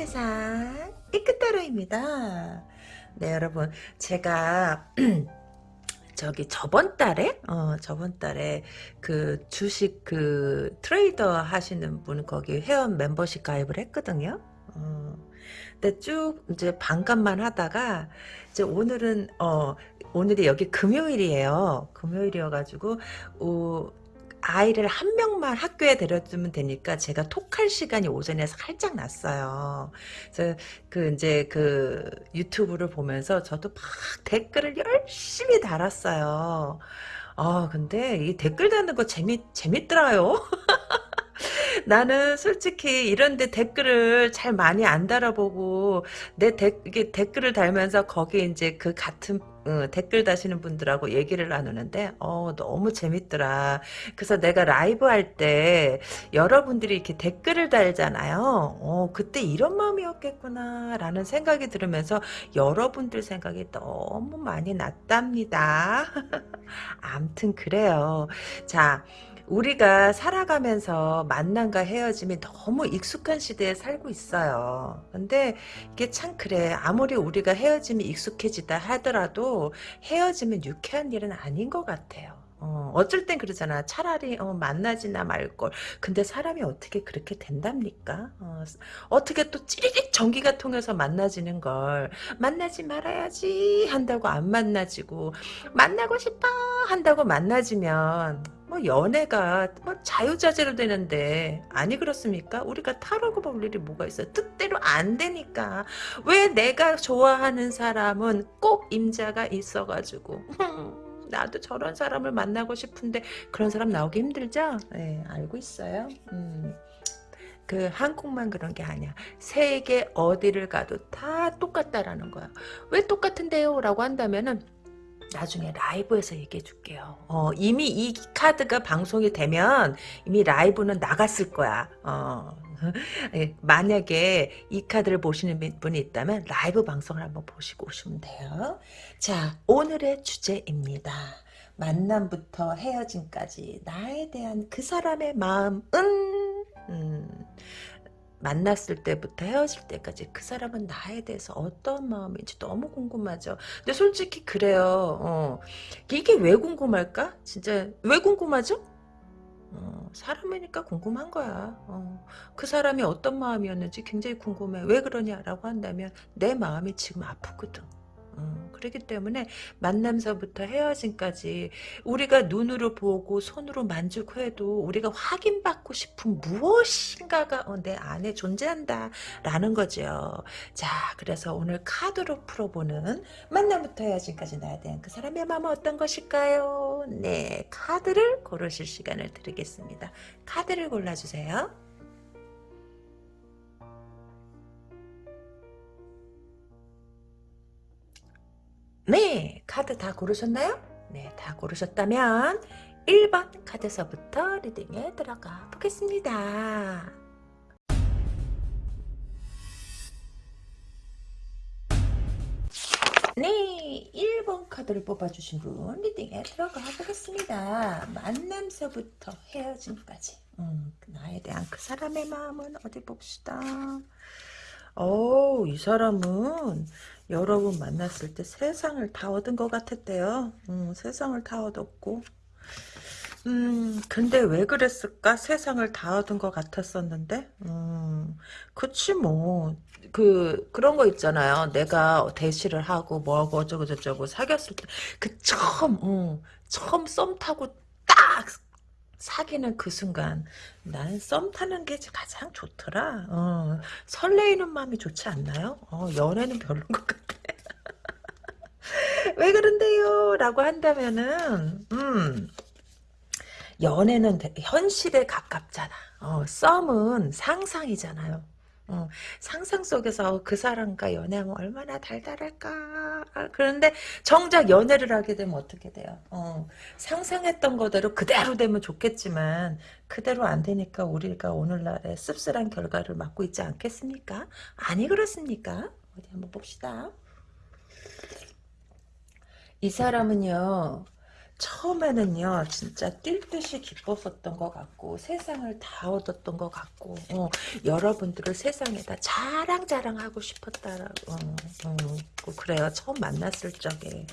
세상 이끝따로입니다. 네 여러분 제가 저기 저번 달에 어 저번 달에 그 주식 그 트레이더 하시는 분 거기 회원 멤버십 가입을 했거든요. 어, 근데 쭉 이제 반값만 하다가 이제 오늘은 어 오늘이 여기 금요일이에요. 금요일이어가지고 어, 아이를 한 명만 학교에 데려주면 되니까 제가 톡할 시간이 오전에 살짝 났어요. 그래서 그 이제 그 유튜브를 보면서 저도 막 댓글을 열심히 달았어요. 아 근데 이 댓글 다는 거 재밌 재밌더라요. 나는 솔직히 이런데 댓글을 잘 많이 안 달아보고 내 데, 이게 댓글을 달면서 거기 이제 그 같은 어, 댓글 다시는 분들하고 얘기를 나누는데 어 너무 재밌더라. 그래서 내가 라이브 할 때 여러분들이 이렇게 댓글을 달잖아요. 어 그때 이런 마음이었겠구나 라는 생각이 들으면서 여러분들 생각이 너무 많이 났답니다. 암튼 그래요. 자 우리가 살아가면서 만남과 헤어짐이 너무 익숙한 시대에 살고 있어요. 근데 이게 참 그래. 아무리 우리가 헤어짐이 익숙해지다 하더라도 헤어짐은 유쾌한 일은 아닌 것 같아요. 어, 어쩔 땐 그러잖아. 차라리 어, 만나지나 말걸. 근데 사람이 어떻게 그렇게 된답니까? 어, 떻게또 찌릿 전기가 통해서 만나지는 걸 만나지 말아야지 한다고 안 만나지고 만나고 싶어 한다고 만나지면 뭐 연애가 뭐 자유자재로 되는데 아니 그렇습니까? 우리가 타라고 볼 일이 뭐가 있어요? 뜻대로 안 되니까 왜 내가 좋아하는 사람은 꼭 임자가 있어가지고 나도 저런 사람을 만나고 싶은데 그런 사람 나오기 힘들죠? 네, 알고 있어요. 음. 그 한국만 그런 게 아니야. 세계 어디를 가도 다 똑같다라는 거야. 왜 똑같은데요? 라고 한다면은 나중에 라이브에서 얘기해 줄게요. 어, 이미 이 카드가 방송이 되면 이미 라이브는 나갔을 거야. 어, 예, 만약에 이 카드를 보시는 분이 있다면 라이브 방송을 한번 보시고 오시면 돼요. 자, 오늘의 주제입니다. 만남부터 헤어짐까지 나에 대한 그 사람의 마음은 음, 만났을 때부터 헤어질 때까지 그 사람은 나에 대해서 어떤 마음인지 너무 궁금하죠. 근데 솔직히 그래요. 어. 이게 왜 궁금할까? 진짜 왜 궁금하죠? 어, 사람이니까 궁금한 거야. 어, 그 사람이 어떤 마음이었는지 굉장히 궁금해. 왜 그러냐라고 한다면 내 마음이 지금 아프거든. 어, 그렇기 때문에 만남서부터 헤어짐까지 우리가 눈으로 보고 손으로 만지고 우리가 확인받고 싶은 무엇인가가 어, 내 안에 존재한다 라는 거죠. 자 그래서 오늘 카드로 풀어보는 만남부터 헤어짐까지 나에 대한 그 사람의 마음은 어떤 것일까요? 네 카드를 고르실 시간을 드리겠습니다. 카드를 골라주세요. 네, 카드 다 고르셨나요? 네, 다 고르셨다면 1번 카드서부터 리딩에 들어가 보겠습니다. 네, 1번 카드를 뽑아주신 분 리딩에 들어가 보겠습니다. 만남서부터 헤어짐까지 음, 나에 대한 그 사람의 마음은 어디 봅시다. 오, 이 사람은 여러분 만났을 때 세상을 다 얻은 것 같았대요. 음, 세상을 다 얻었고. 음, 근데 왜 그랬을까? 세상을 다 얻은 것 같았었는데? 음, 그치, 뭐. 그, 그런 거 있잖아요. 내가 대시를 하고, 뭐하고, 어쩌고저쩌고 사귀었을 때, 그 처음, 음, 처음 썸 타고 딱 사귀는 그 순간 나는 썸 타는 게 가장 좋더라. 어, 설레이는 마음이 좋지 않나요? 어, 연애는 별로인 것 같아. 왜 그런데요? 라고 한다면은 음, 연애는 현실에 가깝잖아. 어, 썸은 상상이잖아요. 어, 상상 속에서 그 사람과 연애하면 얼마나 달달할까. 아, 그런데 정작 연애를 하게 되면 어떻게 돼요? 어, 상상했던 거대로 그대로 되면 좋겠지만 그대로 안 되니까 우리가 오늘날의 씁쓸한 결과를 맞고 있지 않겠습니까? 아니 그렇습니까? 어디 한번 봅시다. 이 사람은요. 처음에는요 진짜 뛸 듯이 기뻤었던 것 같고 세상을 다 얻었던 것 같고 어, 여러분들을 세상에다 자랑자랑하고 싶었다라고 어, 어, 그래요. 처음 만났을 적에.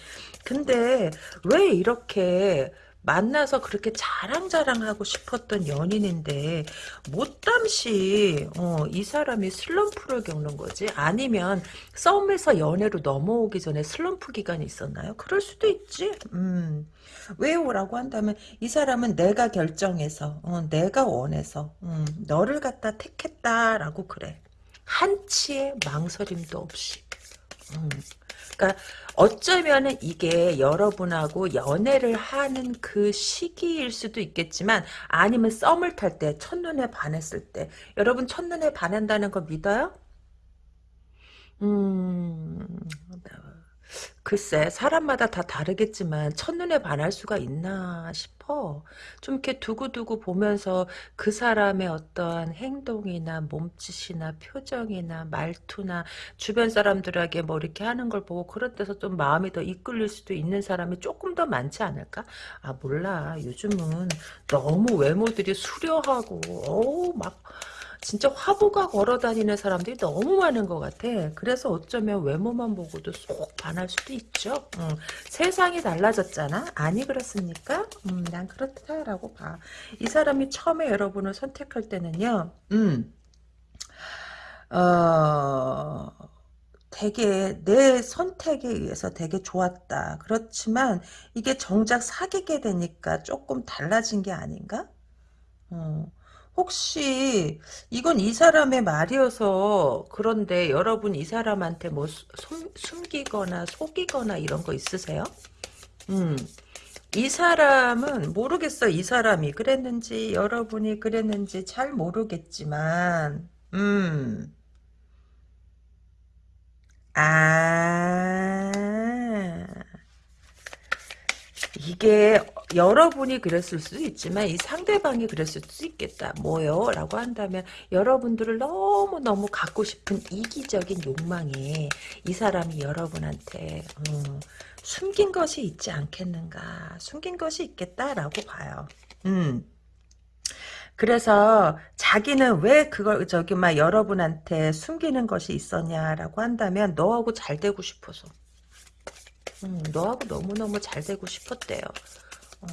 근데 왜 이렇게 만나서 그렇게 자랑자랑하고 싶었던 연인인데 못담시 어, 이 사람이 슬럼프를 겪는 거지 아니면 썸에서 연애로 넘어오기 전에 슬럼프 기간이 있었나요? 그럴 수도 있지 음. 왜요라고 한다면 이 사람은 내가 결정해서 어, 내가 원해서 음, 너를 갖다 택했다라고 그래 한치의 망설임도 없이 음. 그러니까 어쩌면은 이게 여러분하고 연애를 하는 그 시기일 수도 있겠지만 아니면 썸을 탈 때 첫눈에 반했을 때 여러분 첫눈에 반한다는 거 믿어요? 음 글쎄 사람마다 다 다르겠지만 첫눈에 반할 수가 있나 싶어. 좀 이렇게 두고두고 보면서 그 사람의 어떠한 행동이나 몸짓이나 표정이나 말투나 주변 사람들에게 뭐 이렇게 하는 걸 보고 그런 데서 좀 마음이 더 이끌릴 수도 있는 사람이 조금 더 많지 않을까? 아 몰라 요즘은 너무 외모들이 수려하고 어우 막 진짜 화보가 걸어다니는 사람들이 너무 많은 것 같아. 그래서 어쩌면 외모만 보고도 쏙 반할 수도 있죠. 응. 세상이 달라졌잖아. 아니 그렇습니까? 음, 난 그렇다라고 봐. 이 사람이 처음에 여러분을 선택할 때는요. 음, 어... 되게 내 선택에 의해서 되게 좋았다. 그렇지만 이게 정작 사귀게 되니까 조금 달라진 게 아닌가? 어. 혹시 이건 이 사람의 말이어서 그런데 여러분 이 사람한테 뭐 숨, 숨기거나 속이거나 이런 거 있으세요? 음. 이 사람은 모르겠어 이 사람이 그랬는지 여러분이 그랬는지 잘 모르겠지만 음. 아 이게 여러분이 그랬을 수도 있지만 이 상대방이 그랬을 수도 있겠다. 뭐요? 라고 한다면 여러분들을 너무너무 갖고 싶은 이기적인 욕망에 이 사람이 여러분한테 음, 숨긴 것이 있지 않겠는가. 숨긴 것이 있겠다라고 봐요. 음. 그래서 자기는 왜 그걸 저기 막 여러분한테 숨기는 것이 있었냐라고 한다면 너하고 잘 되고 싶어서. 음, 너하고 너무너무 잘 되고 싶었대요. 어,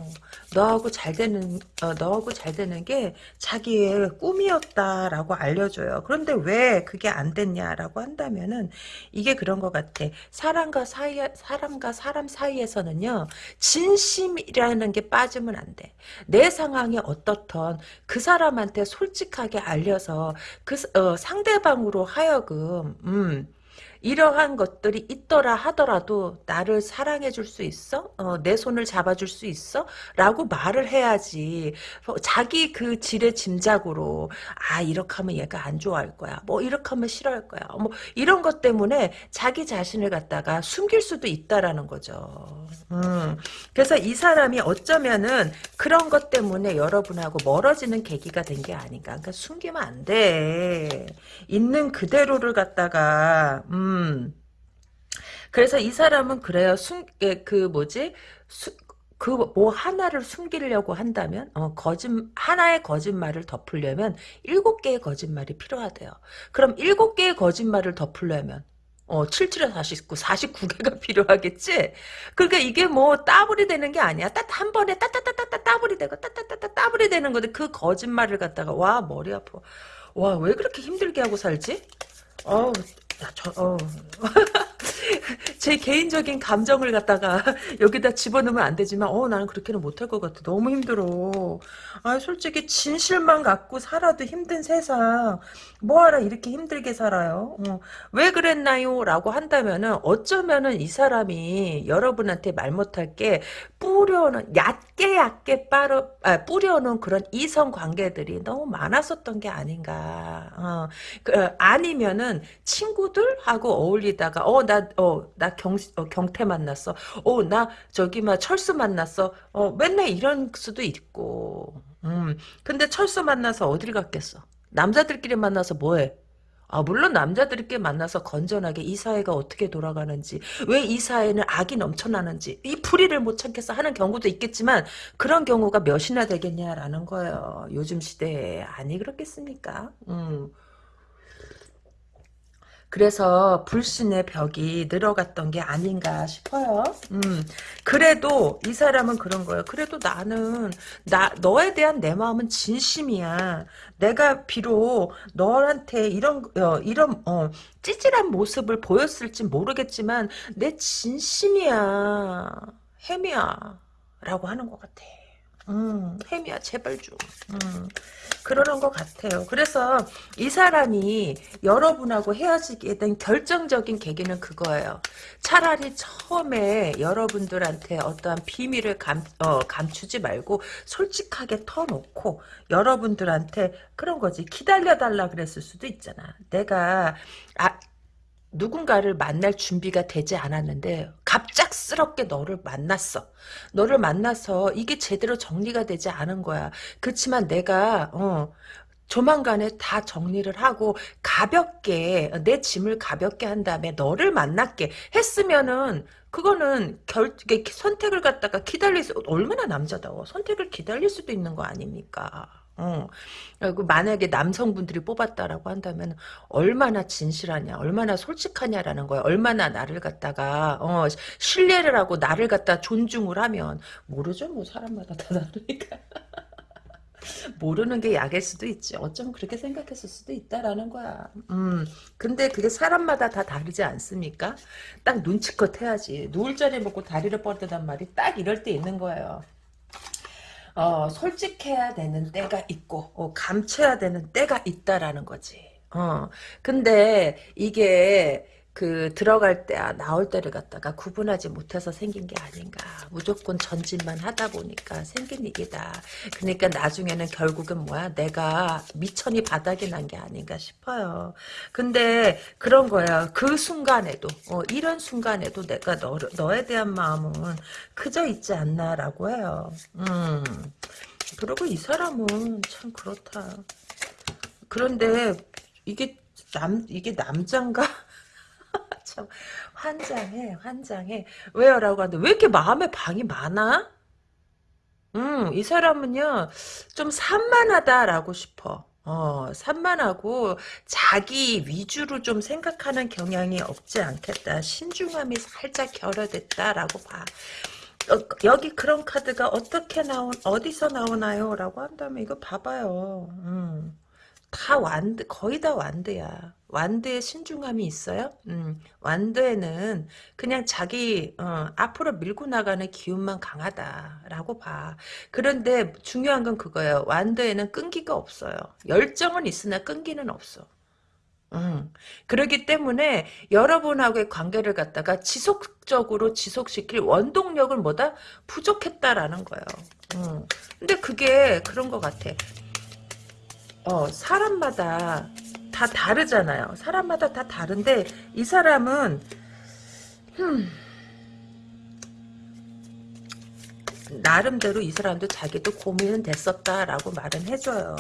너하고 잘 되는 어, 너하고 잘 되는 게 자기의 꿈이었다라고 알려줘요. 그런데 왜 그게 안 됐냐라고 한다면은 이게 그런 것 같아. 사람과 사이 사람과 사람 사이에서는요 진심이라는 게 빠지면 안 돼. 내 상황이 어떻던 그 사람한테 솔직하게 알려서 그 어, 상대방으로 하여금 음. 이러한 것들이 있더라 하더라도 나를 사랑해 줄 수 있어? 어, 내 손을 잡아줄 수 있어? 라고 말을 해야지. 어, 자기 그 질의 짐작으로 아 이렇게 하면 얘가 안 좋아할 거야. 뭐 이렇게 하면 싫어할 거야. 뭐 이런 것 때문에 자기 자신을 갖다가 숨길 수도 있다라는 거죠. 음, 그래서 이 사람이 어쩌면은 그런 것 때문에 여러분하고 멀어지는 계기가 된 게 아닌가. 그러니까 숨기면 안돼. 있는 그대로를 갖다가 음 음. 그래서 이 사람은 그래요. 숨, 그 뭐지? 그뭐 하나를 숨기려고 한다면 어, 거짓 하나의 거짓말을 덮으려면 일곱 개의 거짓말이 필요하대요. 그럼 일곱 개의 거짓말을 덮으려면 어, 77에 49, 49개가 필요하겠지? 그러니까 이게 뭐 따블이 되는 게 아니야. 딱 한 번에 따따따따따 따블이 되고 따따따따 따블이 되는 건데 그 거짓말을 갖다가 와 머리 아파. 와 왜 그렇게 힘들게 하고 살지? 어 야, 저, 어. 제 개인적인 감정을 갖다가 여기다 집어넣으면 안 되지만 어 나는 그렇게는 못할 것 같아. 너무 힘들어. 아 솔직히 진실만 갖고 살아도 힘든 세상. 뭐하라 이렇게 힘들게 살아요? 어. 왜 그랬나요? 라고 한다면은 어쩌면은 이 사람이 여러분한테 말 못할 게 뿌려는 얕게 얕게 빠르, 아, 뿌려놓은 그런 이성 관계들이 너무 많았었던 게 아닌가. 어. 그, 아니면은 친구들하고 어울리다가 어나 어, 나 경, 어, 경태 만났어. 어, 나 저기 막 철수 만났어. 어, 맨날 이런 수도 있고. 음. 근데 철수 만나서 어딜 갔겠어? 남자들끼리 만나서 뭐해? 아, 물론 남자들끼리 만나서 건전하게 이 사회가 어떻게 돌아가는지, 왜 이 사회는 악이 넘쳐나는지, 이 풀이를 못 참겠어 하는 경우도 있겠지만, 그런 경우가 몇이나 되겠냐라는 거예요. 요즘 시대에. 아니, 그렇겠습니까? 음. 그래서 불신의 벽이 늘어갔던 게 아닌가 싶어요. 음, 그래도 이 사람은 그런 거예요. 그래도 나는 나 너에 대한 내 마음은 진심이야. 내가 비록 너한테 이런 어, 이런 어, 찌질한 모습을 보였을지 모르겠지만 내 진심이야. 햄이야. 라고 하는 것 같아. 음, 햄이야, 제발 좀. 음, 그러는 것 같아요. 그래서 이 사람이 여러분하고 헤어지게 된 결정적인 계기는 그거예요. 차라리 처음에 여러분들한테 어떠한 비밀을 감, 어, 감추지 말고 솔직하게 터놓고 여러분들한테 그런 거지. 기다려달라 그랬을 수도 있잖아. 내가, 아, 누군가를 만날 준비가 되지 않았는데 갑작스럽게 너를 만났어. 너를 만나서 이게 제대로 정리가 되지 않은 거야. 그렇지만 내가 어 조만간에 다 정리를 하고 가볍게 내 짐을 가볍게 한 다음에 너를 만날게 했으면은 그거는 결 선택을 갖다가 기다릴 수 얼마나 남자다워 선택을 기다릴 수도 있는 거 아닙니까? 어. 만약에 남성분들이 뽑았다라고 한다면 얼마나 진실하냐, 얼마나 솔직하냐라는 거야. 얼마나 나를 갖다가 어, 신뢰를 하고 나를 갖다 존중을 하면 모르죠, 뭐 사람마다 다 다르니까. 모르는 게 약일 수도 있지. 어쩌면 그렇게 생각했을 수도 있다라는 거야. 음, 근데 그게 사람마다 다 다르지 않습니까? 딱 눈치껏 해야지. 누울 자리 먹고 다리를 뻗으단 말이 딱 이럴 때 있는 거예요. 어, 솔직해야 되는 때가 있고 어, 감춰야 되는 때가 있다라는 거지. 어, 근데 이게 그 들어갈 때야 나올 때를 갖다가 구분하지 못해서 생긴 게 아닌가. 무조건 전진만 하다 보니까 생긴 일이다. 그러니까 나중에는 결국은 뭐야? 내가 미천이 바닥이 난 게 아닌가 싶어요. 근데 그런 거야. 그 순간에도 어, 이런 순간에도 내가 너, 너에 대한 마음은 크져 있지 않나라고 해요. 음. 그리고 이 사람은 참 그렇다. 그런데 이게 남 이게 남장가 참 환장해 환장해 왜요 라고 하는데 왜 이렇게 마음에 방이 많아? 음, 이 사람은요 좀 산만하다라고 싶어. 어, 산만하고 자기 위주로 좀 생각하는 경향이 없지 않겠다. 신중함이 살짝 결여됐다라고 봐. 어, 여기 그런 카드가 어떻게 나온 어디서 나오나요? 라고 한다면 이거 봐봐요. 음. 다 완드, 거의 다 완드야. 완드에 신중함이 있어요? 음, 완드에는 그냥 자기, 어, 앞으로 밀고 나가는 기운만 강하다라고 봐. 그런데 중요한 건 그거예요. 완드에는 끈기가 없어요. 열정은 있으나 끈기는 없어. 음, 그렇기 때문에 여러분하고의 관계를 갖다가 지속적으로 지속시킬 원동력을 뭐다? 부족했다라는 거예요. 음, 근데 그게 그런 것 같아. 어, 사람마다 다 다르잖아요. 사람마다 다 다른데 이 사람은 흠, 나름대로 이 사람도 자기도 고민은 됐었다라고 말은 해줘요.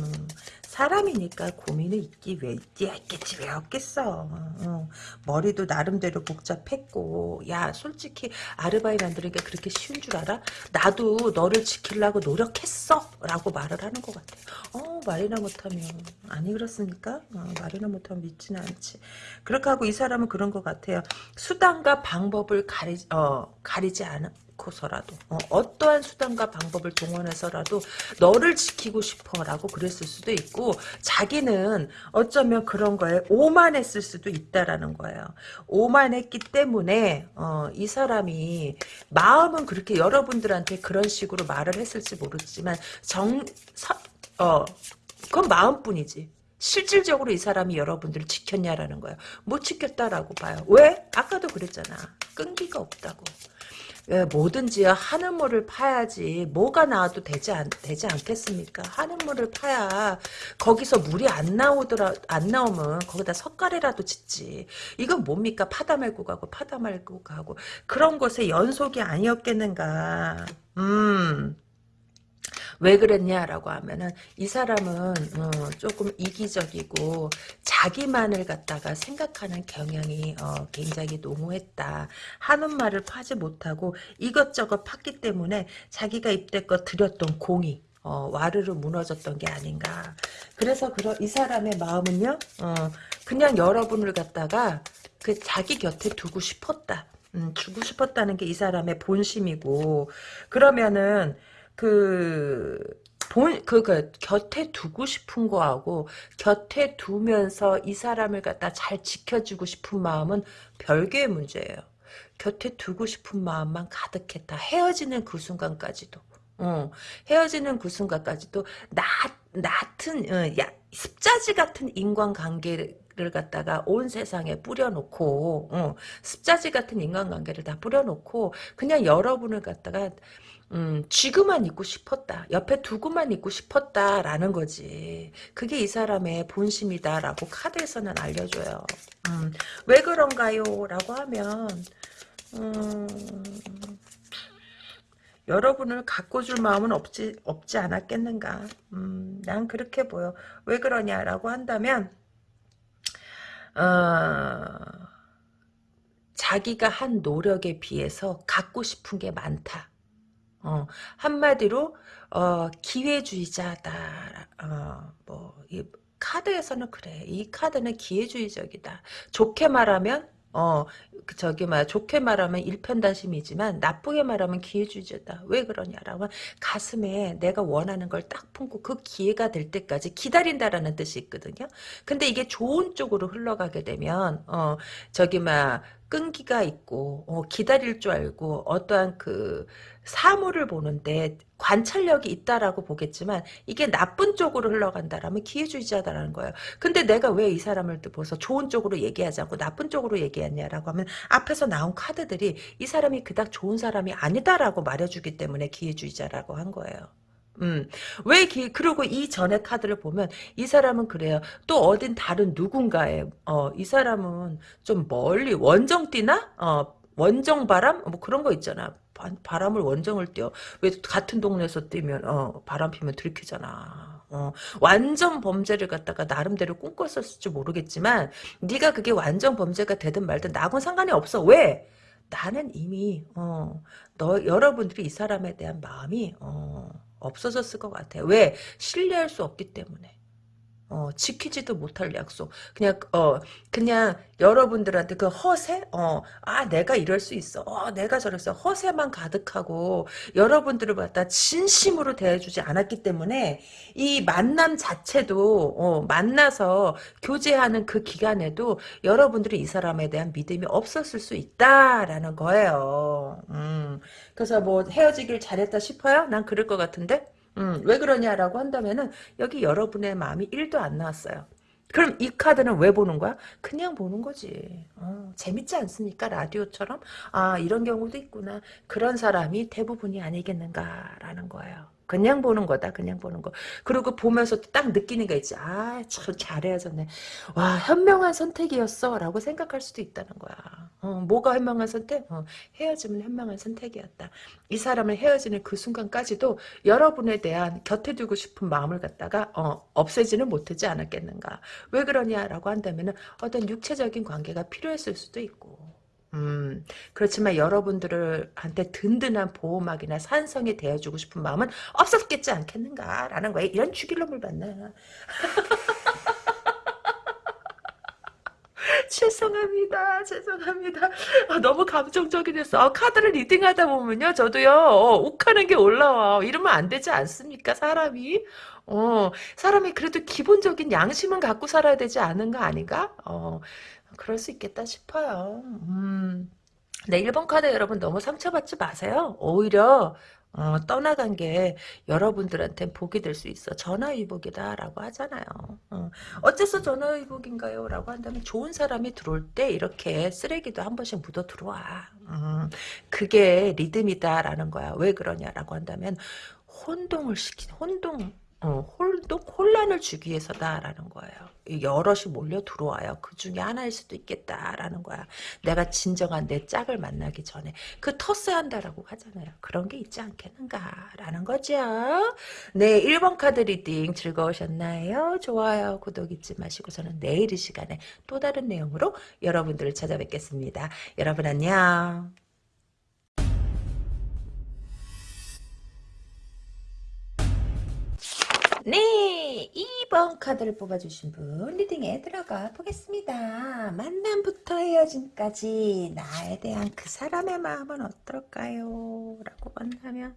음, 사람이니까 고민이 있기 왜 있겠지 왜 없겠어. 어, 머리도 나름대로 복잡했고 야 솔직히 아르바이트 만드는 게 그렇게 쉬운 줄 알아? 나도 너를 지키려고 노력했어 라고 말을 하는 것 같아. 어 말이나 못하면 아니 그렇습니까? 어, 말이나 못하면 믿지는 않지. 그렇게 하고 이 사람은 그런 것 같아요. 수단과 방법을 가리, 어, 가리지 않은 않고서라도 어, 떠한 수단과 방법을 동원해서라도 너를 지키고 싶어라고 그랬을 수도 있고 자기는 어쩌면 그런 거에 오만했을 수도 있다라는 거예요. 오만했기 때문에 어, 이 사람이 마음은 그렇게 여러분들한테 그런 식으로 말을 했을지 모르지만 정 서, 어 그건 마음뿐이지. 실질적으로 이 사람이 여러분들을 지켰냐라는 거예요. 못 지켰다라고 봐요. 왜? 아까도 그랬잖아. 끈기가 없다고. 예, 뭐든지 하늘물을 파야지 뭐가 나와도 되지 않 되지 않겠습니까? 하늘물을 파야 거기서 물이 안 나오더라 안 나오면 거기다 석가래라도 짓지. 이건 뭡니까? 파다 말고 가고 파다 말고 가고 그런 것의 연속이 아니었겠는가? 음. 왜 그랬냐라고 하면은 이 사람은 어, 조금 이기적이고 자기만을 갖다가 생각하는 경향이 어, 굉장히 농후했다. 하는 말을 파지 못하고 이것저것 팠기 때문에 자기가 입대껏 들였던 공이 어, 와르르 무너졌던 게 아닌가. 그래서 그러, 이 사람의 마음은요, 어, 그냥 여러분을 갖다가 그 자기 곁에 두고 싶었다. 음, 주고 싶었다는 게 이 사람의 본심이고, 그러면은, 그, 본, 그, 그, 곁에 두고 싶은 거하고, 곁에 두면서 이 사람을 갖다 잘 지켜주고 싶은 마음은 별개의 문제예요. 곁에 두고 싶은 마음만 가득했다. 헤어지는 그 순간까지도. 어, 헤어지는 그 순간까지도 나, 같은 어, 야, 습자지 같은 인간관계를 갖다가 온 세상에 뿌려놓고 어, 습자지 같은 인간관계를 다 뿌려놓고 그냥 여러분을 갖다가 음, 쥐고만 있고 싶었다. 옆에 두고만 있고 싶었다라는 거지. 그게 이 사람의 본심이다라고 카드에서는 알려줘요. 음, 왜 그런가요? 라고 하면 음, 여러분을 가꿔줄 마음은 없지, 없지 않았겠는가. 음, 난 그렇게 보여. 왜 그러냐라고 한다면, 어, 자기가 한 노력에 비해서 갖고 싶은 게 많다. 어, 한마디로, 어, 기회주의자다. 어, 뭐, 이 카드에서는 그래. 이 카드는 기회주의적이다. 좋게 말하면, 어, 그 저기 말 좋게 말하면 일편단심이지만 나쁘게 말하면 기회주의자다. 왜 그러냐라고 가슴에 내가 원하는 걸 딱 품고 그 기회가 될 때까지 기다린다라는 뜻이 있거든요. 근데 이게 좋은 쪽으로 흘러가게 되면 어 저기 막 끈기가 있고 어, 기다릴 줄 알고 어떠한 그 사물을 보는데 관찰력이 있다라고 보겠지만 이게 나쁜 쪽으로 흘러간다라면 기회주의자다라는 거예요. 근데 내가 왜 이 사람을 보서 좋은 쪽으로 얘기하지 않고 나쁜 쪽으로 얘기했냐라고 하면 앞에서 나온 카드들이 이 사람이 그닥 좋은 사람이 아니다라고 말해주기 때문에 기회주의자라고 한 거예요. 음, 왜, 기, 그리고 이 전에 카드를 보면, 이 사람은 그래요. 또 어딘 다른 누군가에, 어, 이 사람은 좀 멀리, 원정 뛰나? 어, 원정 바람? 뭐 그런 거 있잖아. 바, 람을 원정을 뛰어. 왜 같은 동네에서 뛰면, 어, 바람 피면 들키잖아. 어, 완전 범죄를 갖다가 나름대로 꿈꿨었을지 모르겠지만, 네가 그게 완전 범죄가 되든 말든 나하고는 상관이 없어. 왜? 나는 이미, 어, 너, 여러분들이 이 사람에 대한 마음이, 어, 없어졌을 것 같아요. 왜? 신뢰할 수 없기 때문에. 어, 지키지도 못할 약속. 그냥, 어, 그냥 여러분들한테 그 허세? 어, 아, 내가 이럴 수 있어. 어, 내가 저랬어. 허세만 가득하고 여러분들을 갖다 진심으로 대해주지 않았기 때문에 이 만남 자체도, 어, 만나서 교제하는 그 기간에도 여러분들이 이 사람에 대한 믿음이 없었을 수 있다라는 거예요. 음, 그래서 뭐 헤어지길 잘했다 싶어요? 난 그럴 것 같은데? 음, 왜 그러냐라고 한다면은 여기 여러분의 마음이 1도 안 나왔어요. 그럼 이 카드는 왜 보는 거야? 그냥 보는 거지. 어, 재밌지 않습니까? 라디오처럼? 아 이런 경우도 있구나. 그런 사람이 대부분이 아니겠는가라는 거예요. 그냥 보는 거다. 그냥 보는 거. 그리고 보면서 딱 느끼는 게 있지. 아, 참 잘해야졌네. 와, 현명한 선택이었어. 라고 생각할 수도 있다는 거야. 어, 뭐가 현명한 선택? 어, 헤어지면 현명한 선택이었다. 이 사람을 헤어지는 그 순간까지도 여러분에 대한 곁에 두고 싶은 마음을 갖다가 어, 없애지는 못하지 않았겠는가. 왜 그러냐라고 한다면 어떤 육체적인 관계가 필요했을 수도 있고 음, 그렇지만 여러분들을 한테 든든한 보호막이나 산성이 되어주고 싶은 마음은 없었겠지 않겠는가라는 거예요. 이런 죽일놈을 봤나. 죄송합니다. 죄송합니다. 아, 너무 감정적이 됐어. 아, 카드를 리딩하다 보면요. 저도요. 어, 욱하는 게 올라와. 이러면 안 되지 않습니까? 사람이. 어, 사람이 그래도 기본적인 양심은 갖고 살아야 되지 않은 거 아닌가? 어, 그럴 수 있겠다 싶어요. 음. 네, 1번 카드 여러분 너무 상처받지 마세요. 오히려 어, 떠나간 게 여러분들한테 복이 될 수 있어. 전화위복이다라고 하잖아요. 어, 어째서 전화위복인가요? 라고 한다면 좋은 사람이 들어올 때 이렇게 쓰레기도 한 번씩 묻어 들어와. 음, 그게 리듬이다라는 거야. 왜 그러냐라고 한다면 혼동을 시킨 혼동 어, 홀도 혼란을 주기 위해서다라는 거예요. 여럿이 몰려 들어와요. 그 중에 하나일 수도 있겠다라는 거야. 내가 진정한 내 짝을 만나기 전에 그 테스트한다라고 하잖아요. 그런 게 있지 않겠는가라는 거죠. 네, 1번 카드 reading 즐거우셨나요? 좋아요, 구독 잊지 마시고 저는 내일 이 시간에 또 다른 내용으로 여러분들을 찾아뵙겠습니다. 여러분 안녕. 네, 2번 카드를 뽑아주신 분 리딩에 들어가 보겠습니다. 만남부터 헤어짐까지 나에 대한 그 사람의 마음은 어떨까요? 라고 본다면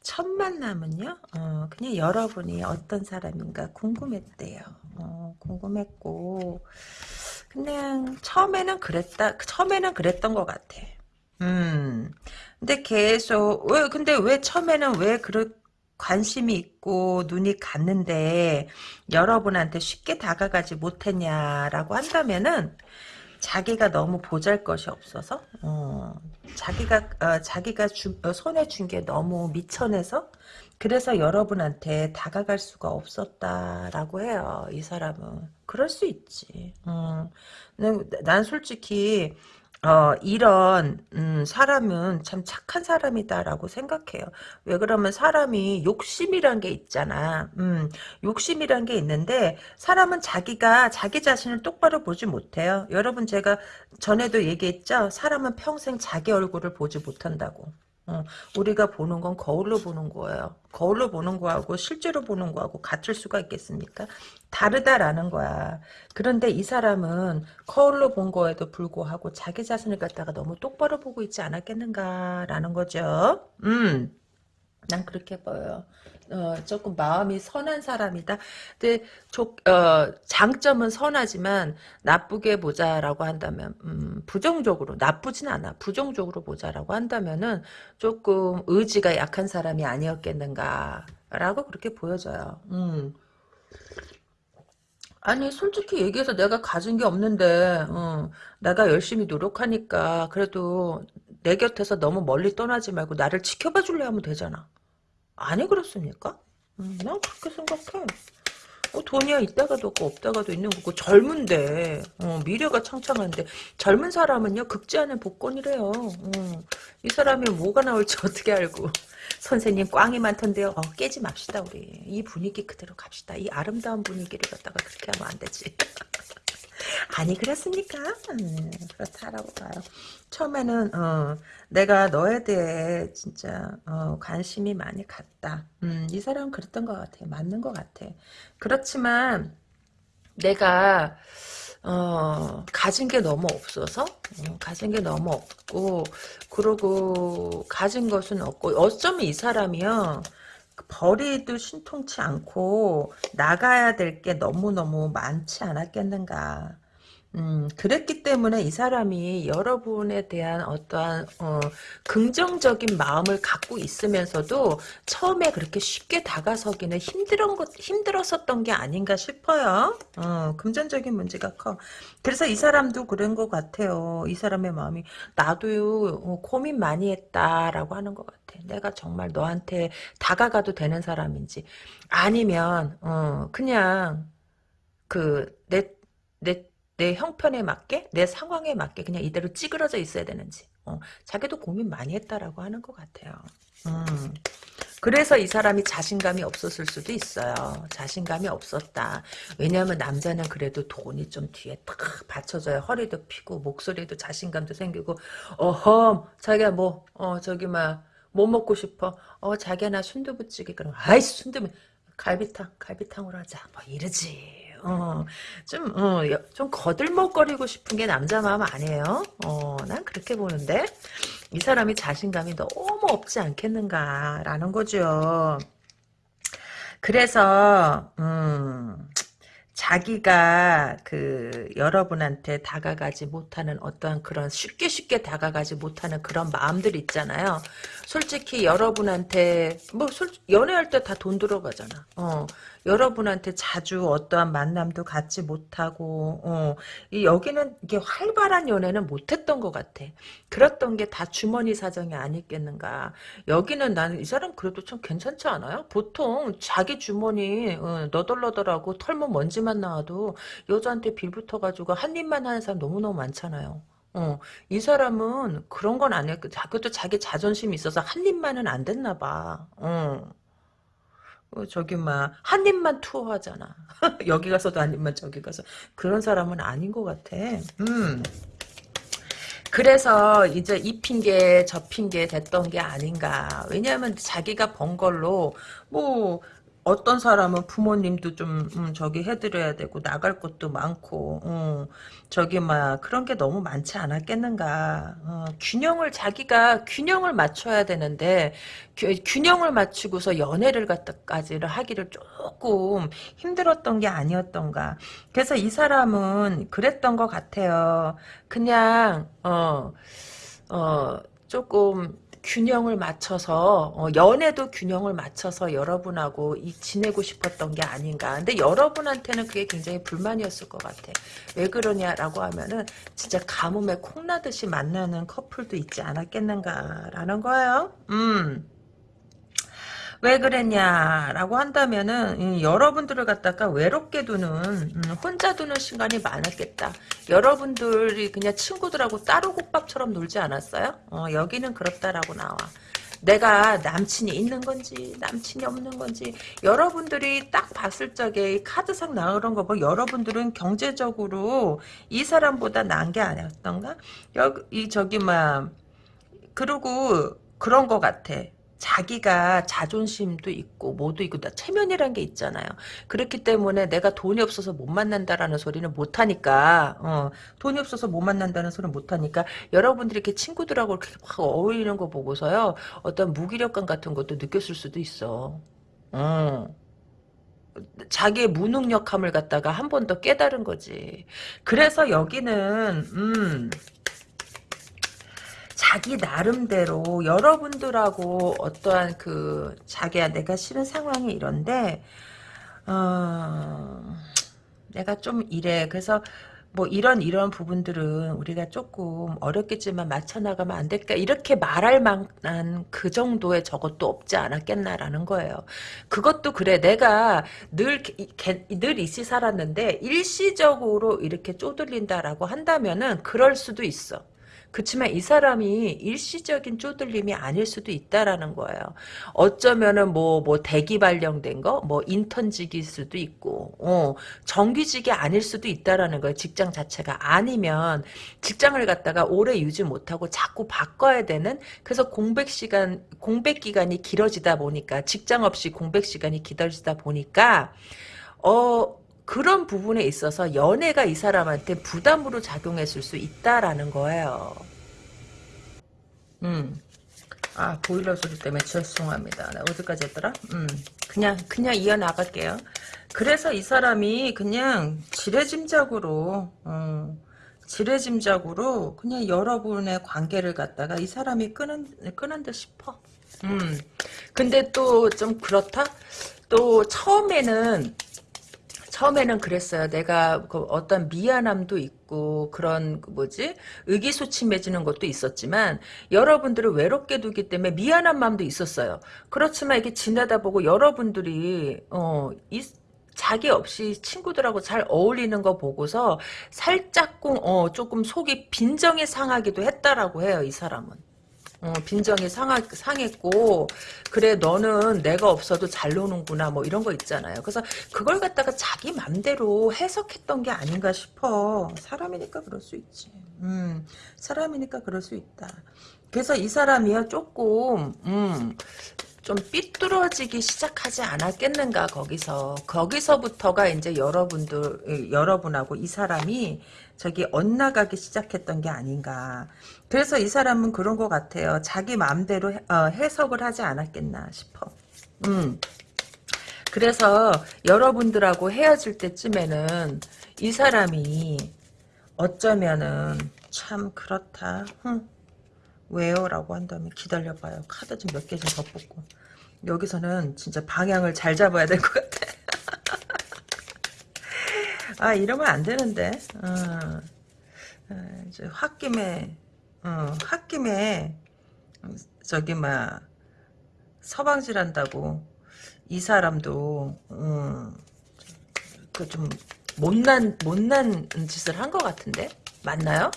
첫 만남은요, 어, 그냥 여러분이 어떤 사람인가 궁금했대요. 어, 궁금했고, 그냥 처음에는 그랬다, 처음에는 그랬던 것 같아. 음, 근데 계속, 왜, 근데 왜 처음에는 왜 그렇, 관심이 있고 눈이 갔는데 여러분한테 쉽게 다가가지 못했냐라고 한다면은 자기가 너무 보잘 것이 없어서 어, 자기가 어, 자기가 주, 어, 손에 준 게 너무 미천해서 그래서 여러분한테 다가갈 수가 없었다라고 해요 이 사람은. 그럴 수 있지. 음, 난, 난 솔직히 어, 이런, 음, 사람은 참 착한 사람이다라고 생각해요. 왜 그러면 사람이 욕심이란 게 있잖아. 음, 욕심이란 게 있는데, 사람은 자기가 자기 자신을 똑바로 보지 못해요. 여러분, 제가 전에도 얘기했죠? 사람은 평생 자기 얼굴을 보지 못한다고. 어, 우리가 보는 건 거울로 보는 거예요. 거울로 보는 거하고 실제로 보는 거하고 같을 수가 있겠습니까? 다르다라는 거야. 그런데 이 사람은 거울로 본 거에도 불구하고 자기 자신을 갖다가 너무 똑바로 보고 있지 않았겠는가라는 거죠. 음. 난 그렇게 보여요. 어, 조금 마음이 선한 사람이다. 근데 조, 어, 장점은 선하지만 나쁘게 보자라고 한다면 음, 부정적으로 나쁘진 않아. 부정적으로 보자라고 한다면은 조금 의지가 약한 사람이 아니었겠는가라고 그렇게 보여져요. 음. 아니 솔직히 얘기해서 내가 가진 게 없는데 어, 내가 열심히 노력하니까 그래도 내 곁에서 너무 멀리 떠나지 말고 나를 지켜봐 줄래 하면 되잖아. 아니 그렇습니까? 음, 난 그렇게 생각해. 어, 돈이야 있다가도 없고 없다가도 있는 거고 젊은데 어, 미래가 창창한데 젊은 사람은요 극지 않은 복권이래요. 어, 이 사람이 뭐가 나올지 어떻게 알고 선생님 꽝이 많던데요. 어, 깨지 맙시다 우리 이 분위기 그대로 갑시다. 이 아름다운 분위기를 갖다가 그렇게 하면 안 되지. 아니 그렇습니까? 음, 그렇다라고 봐요. 처음에는 어, 내가 너에 대해 진짜 어, 관심이 많이 갔다. 음, 이 사람은 그랬던 것 같아. 맞는 것 같아. 그렇지만 내가 어, 가진 게 너무 없어서 어, 가진 게 너무 없고 그러고 가진 것은 없고 어쩌면 이 사람이요 버리도 신통치 않고 나가야 될 게 너무너무 많지 않았겠는가 음, 그랬기 때문에 이 사람이 여러분에 대한 어떠한, 어, 긍정적인 마음을 갖고 있으면서도 처음에 그렇게 쉽게 다가서기는 힘들은 것, 힘들었었던 게 아닌가 싶어요. 어, 금전적인 문제가 커. 그래서 이 사람도 그런 것 같아요. 이 사람의 마음이, 나도요, 어, 고민 많이 했다라고 하는 것 같아. 내가 정말 너한테 다가가도 되는 사람인지. 아니면, 어, 그냥, 그, 내, 내, 내 형편에 맞게 내 상황에 맞게 그냥 이대로 찌그러져 있어야 되는지 어, 자기도 고민 많이 했다라고 하는 것 같아요. 음. 그래서 이 사람이 자신감이 없었을 수도 있어요. 자신감이 없었다. 왜냐하면 남자는 그래도 돈이 좀 뒤에 탁 받쳐줘야 허리도 피고 목소리도 자신감도 생기고 어험 자기가 뭐 어 저기 막 뭐 먹고 싶어 어 자기야 나 순두부찌개 그럼 아이 순두부 갈비탕 갈비탕으로 하자 뭐 이러지 어, 좀, 어, 좀 거들먹거리고 싶은 게 남자 마음 아니에요? 어, 난 그렇게 보는데, 이 사람이 자신감이 너무 없지 않겠는가라는 거죠. 그래서, 음, 자기가 그 여러분한테 다가가지 못하는 어떠한 그런 쉽게 쉽게 다가가지 못하는 그런 마음들 있잖아요. 솔직히 여러분한테 뭐 솔, 연애할 때 다 돈 들어가잖아. 어 여러분한테 자주 어떠한 만남도 갖지 못하고 어, 이 여기는 이게 활발한 연애는 못했던 것 같아. 그랬던 게 다 주머니 사정이 아니겠는가. 여기는 나는 이 사람 그래도 좀 괜찮지 않아요? 보통 자기 주머니 어, 너덜너덜하고 털면 먼지만 나와도 여자한테 빌붙어가지고 한 입만 하는 사람 너무너무 많잖아요. 어, 이 사람은 그런 건 아니야. 그것도 자기 자존심이 있어서 한 입만은 안 됐나 봐. 어. 어, 저기 막한 입만 투어하잖아. 여기 가서도 한 입만 저기 가서 그런 사람은 아닌 것 같아. 음. 그래서 이제 이 핑계 저 핑계 됐던 게 아닌가. 왜냐하면 자기가 번 걸로 뭐 어떤 사람은 부모님도 좀 음, 저기 해드려야 되고 나갈 곳도 많고 어, 저기 막 그런 게 너무 많지 않았겠는가. 어, 균형을 자기가 균형을 맞춰야 되는데 균- 균형을 맞추고서 연애를 갖다까지를 하기를 조금 힘들었던 게 아니었던가. 그래서 이 사람은 그랬던 것 같아요. 그냥 어, 어, 조금 균형을 맞춰서 어, 연애도 균형을 맞춰서 여러분하고 이, 지내고 싶었던 게 아닌가. 근데 여러분한테는 그게 굉장히 불만이었을 것 같아. 왜 그러냐라고 하면은 진짜 가뭄에 콩나듯이 만나는 커플도 있지 않았겠는가라는 거예요. 음. 왜 그랬냐라고 한다면은 음, 여러분들을 갖다가 외롭게 두는 음, 혼자 두는 시간이 많았겠다. 여러분들이 그냥 친구들하고 따로 국밥처럼 놀지 않았어요? 어, 여기는 그렇다라고 나와. 내가 남친이 있는 건지 남친이 없는 건지 여러분들이 딱 봤을 적에 이 카드상 나오는 거 보고 여러분들은 경제적으로 이 사람보다 나은 게 아니었던가? 여기 저기 막 그리고 그런 거 같아. 자기가 자존심도 있고 뭐도 있고 나 체면이란 게 있잖아요. 그렇기 때문에 내가 돈이 없어서 못 만난다라는 소리는 못 하니까 어, 돈이 없어서 못 만난다는 소리는 못 하니까 여러분들이 이렇게 친구들하고 이렇게 확 어울리는 거 보고서요. 어떤 무기력감 같은 것도 느꼈을 수도 있어. 어. 자기의 무능력함을 갖다가 한 번 더 깨달은 거지. 그래서 여기는 음 자기 나름대로 여러분들하고 어떠한 그 자기야 내가 싫은 상황이 이런데 어 내가 좀 이래 그래서 뭐 이런 이런 부분들은 우리가 조금 어렵겠지만 맞춰 나가면 안 될까 이렇게 말할 만한 그 정도의 저것도 없지 않았겠나라는 거예요. 그것도 그래 내가 늘늘 이씨 살았는데 일시적으로 이렇게 쪼들린다라고 한다면은 그럴 수도 있어. 그렇지만 이 사람이 일시적인 쪼들림이 아닐 수도 있다라는 거예요. 어쩌면은 뭐, 뭐, 대기 발령된 거, 뭐, 인턴직일 수도 있고, 어, 정규직이 아닐 수도 있다라는 거예요. 직장 자체가. 아니면, 직장을 갖다가 오래 유지 못하고 자꾸 바꿔야 되는, 그래서 공백 시간, 공백 기간이 길어지다 보니까, 직장 없이 공백 시간이 길어지다 보니까, 어, 그런 부분에 있어서 연애가 이 사람한테 부담으로 작용했을 수 있다라는 거예요. 음. 아, 보일러 소리 때문에 죄송합니다. 나 어디까지 했더라? 음. 그냥, 그냥 이어 나갈게요. 그래서 이 사람이 그냥 지레짐작으로, 어, 지레짐작으로 그냥 여러분의 관계를 갖다가 이 사람이 끄는, 끄는 듯 싶어. 음. 근데 또 좀 그렇다? 또 처음에는 처음에는 그랬어요. 내가 그 어떤 미안함도 있고 그런 그 뭐지 의기소침해지는 것도 있었지만 여러분들을 외롭게 두기 때문에 미안한 마음도 있었어요. 그렇지만 이게 지나다 보고 여러분들이 어 이, 자기 없이 친구들하고 잘 어울리는 거 보고서 살짝쿵 어 조금 속이 빈정이 상하기도 했다라고 해요. 이 사람은. 어, 빈정이 상하, 상했고 그래 너는 내가 없어도 잘 노는구나 뭐 이런 거 있잖아요. 그래서 그걸 갖다가 자기 맘대로 해석했던 게 아닌가 싶어. 사람이니까 그럴 수 있지. 음, 사람이니까 그럴 수 있다. 그래서 이 사람이요 조금 음, 좀 삐뚤어지기 시작하지 않았겠는가 거기서 거기서부터가 이제 여러분들 여러분하고 이 사람이 저기 엇나가기 시작했던 게 아닌가 그래서 이 사람은 그런 것 같아요 자기 마음대로 해, 어, 해석을 하지 않았겠나 싶어 음 그래서 여러분들하고 헤어질 때쯤에는 이 사람이 어쩌면은 참 그렇다 흠. 왜요? 라고 한다면 기다려봐요. 카드 좀 몇 개 좀 더 뽑고. 여기서는 진짜 방향을 잘 잡아야 될 것 같아. 아 이러면 안 되는데. 어. 어, 홧김에 어, 홧김에 저기 막 서방질 한다고 이 사람도 음, 그좀 못난 못난 짓을 한 것 같은데 맞나요?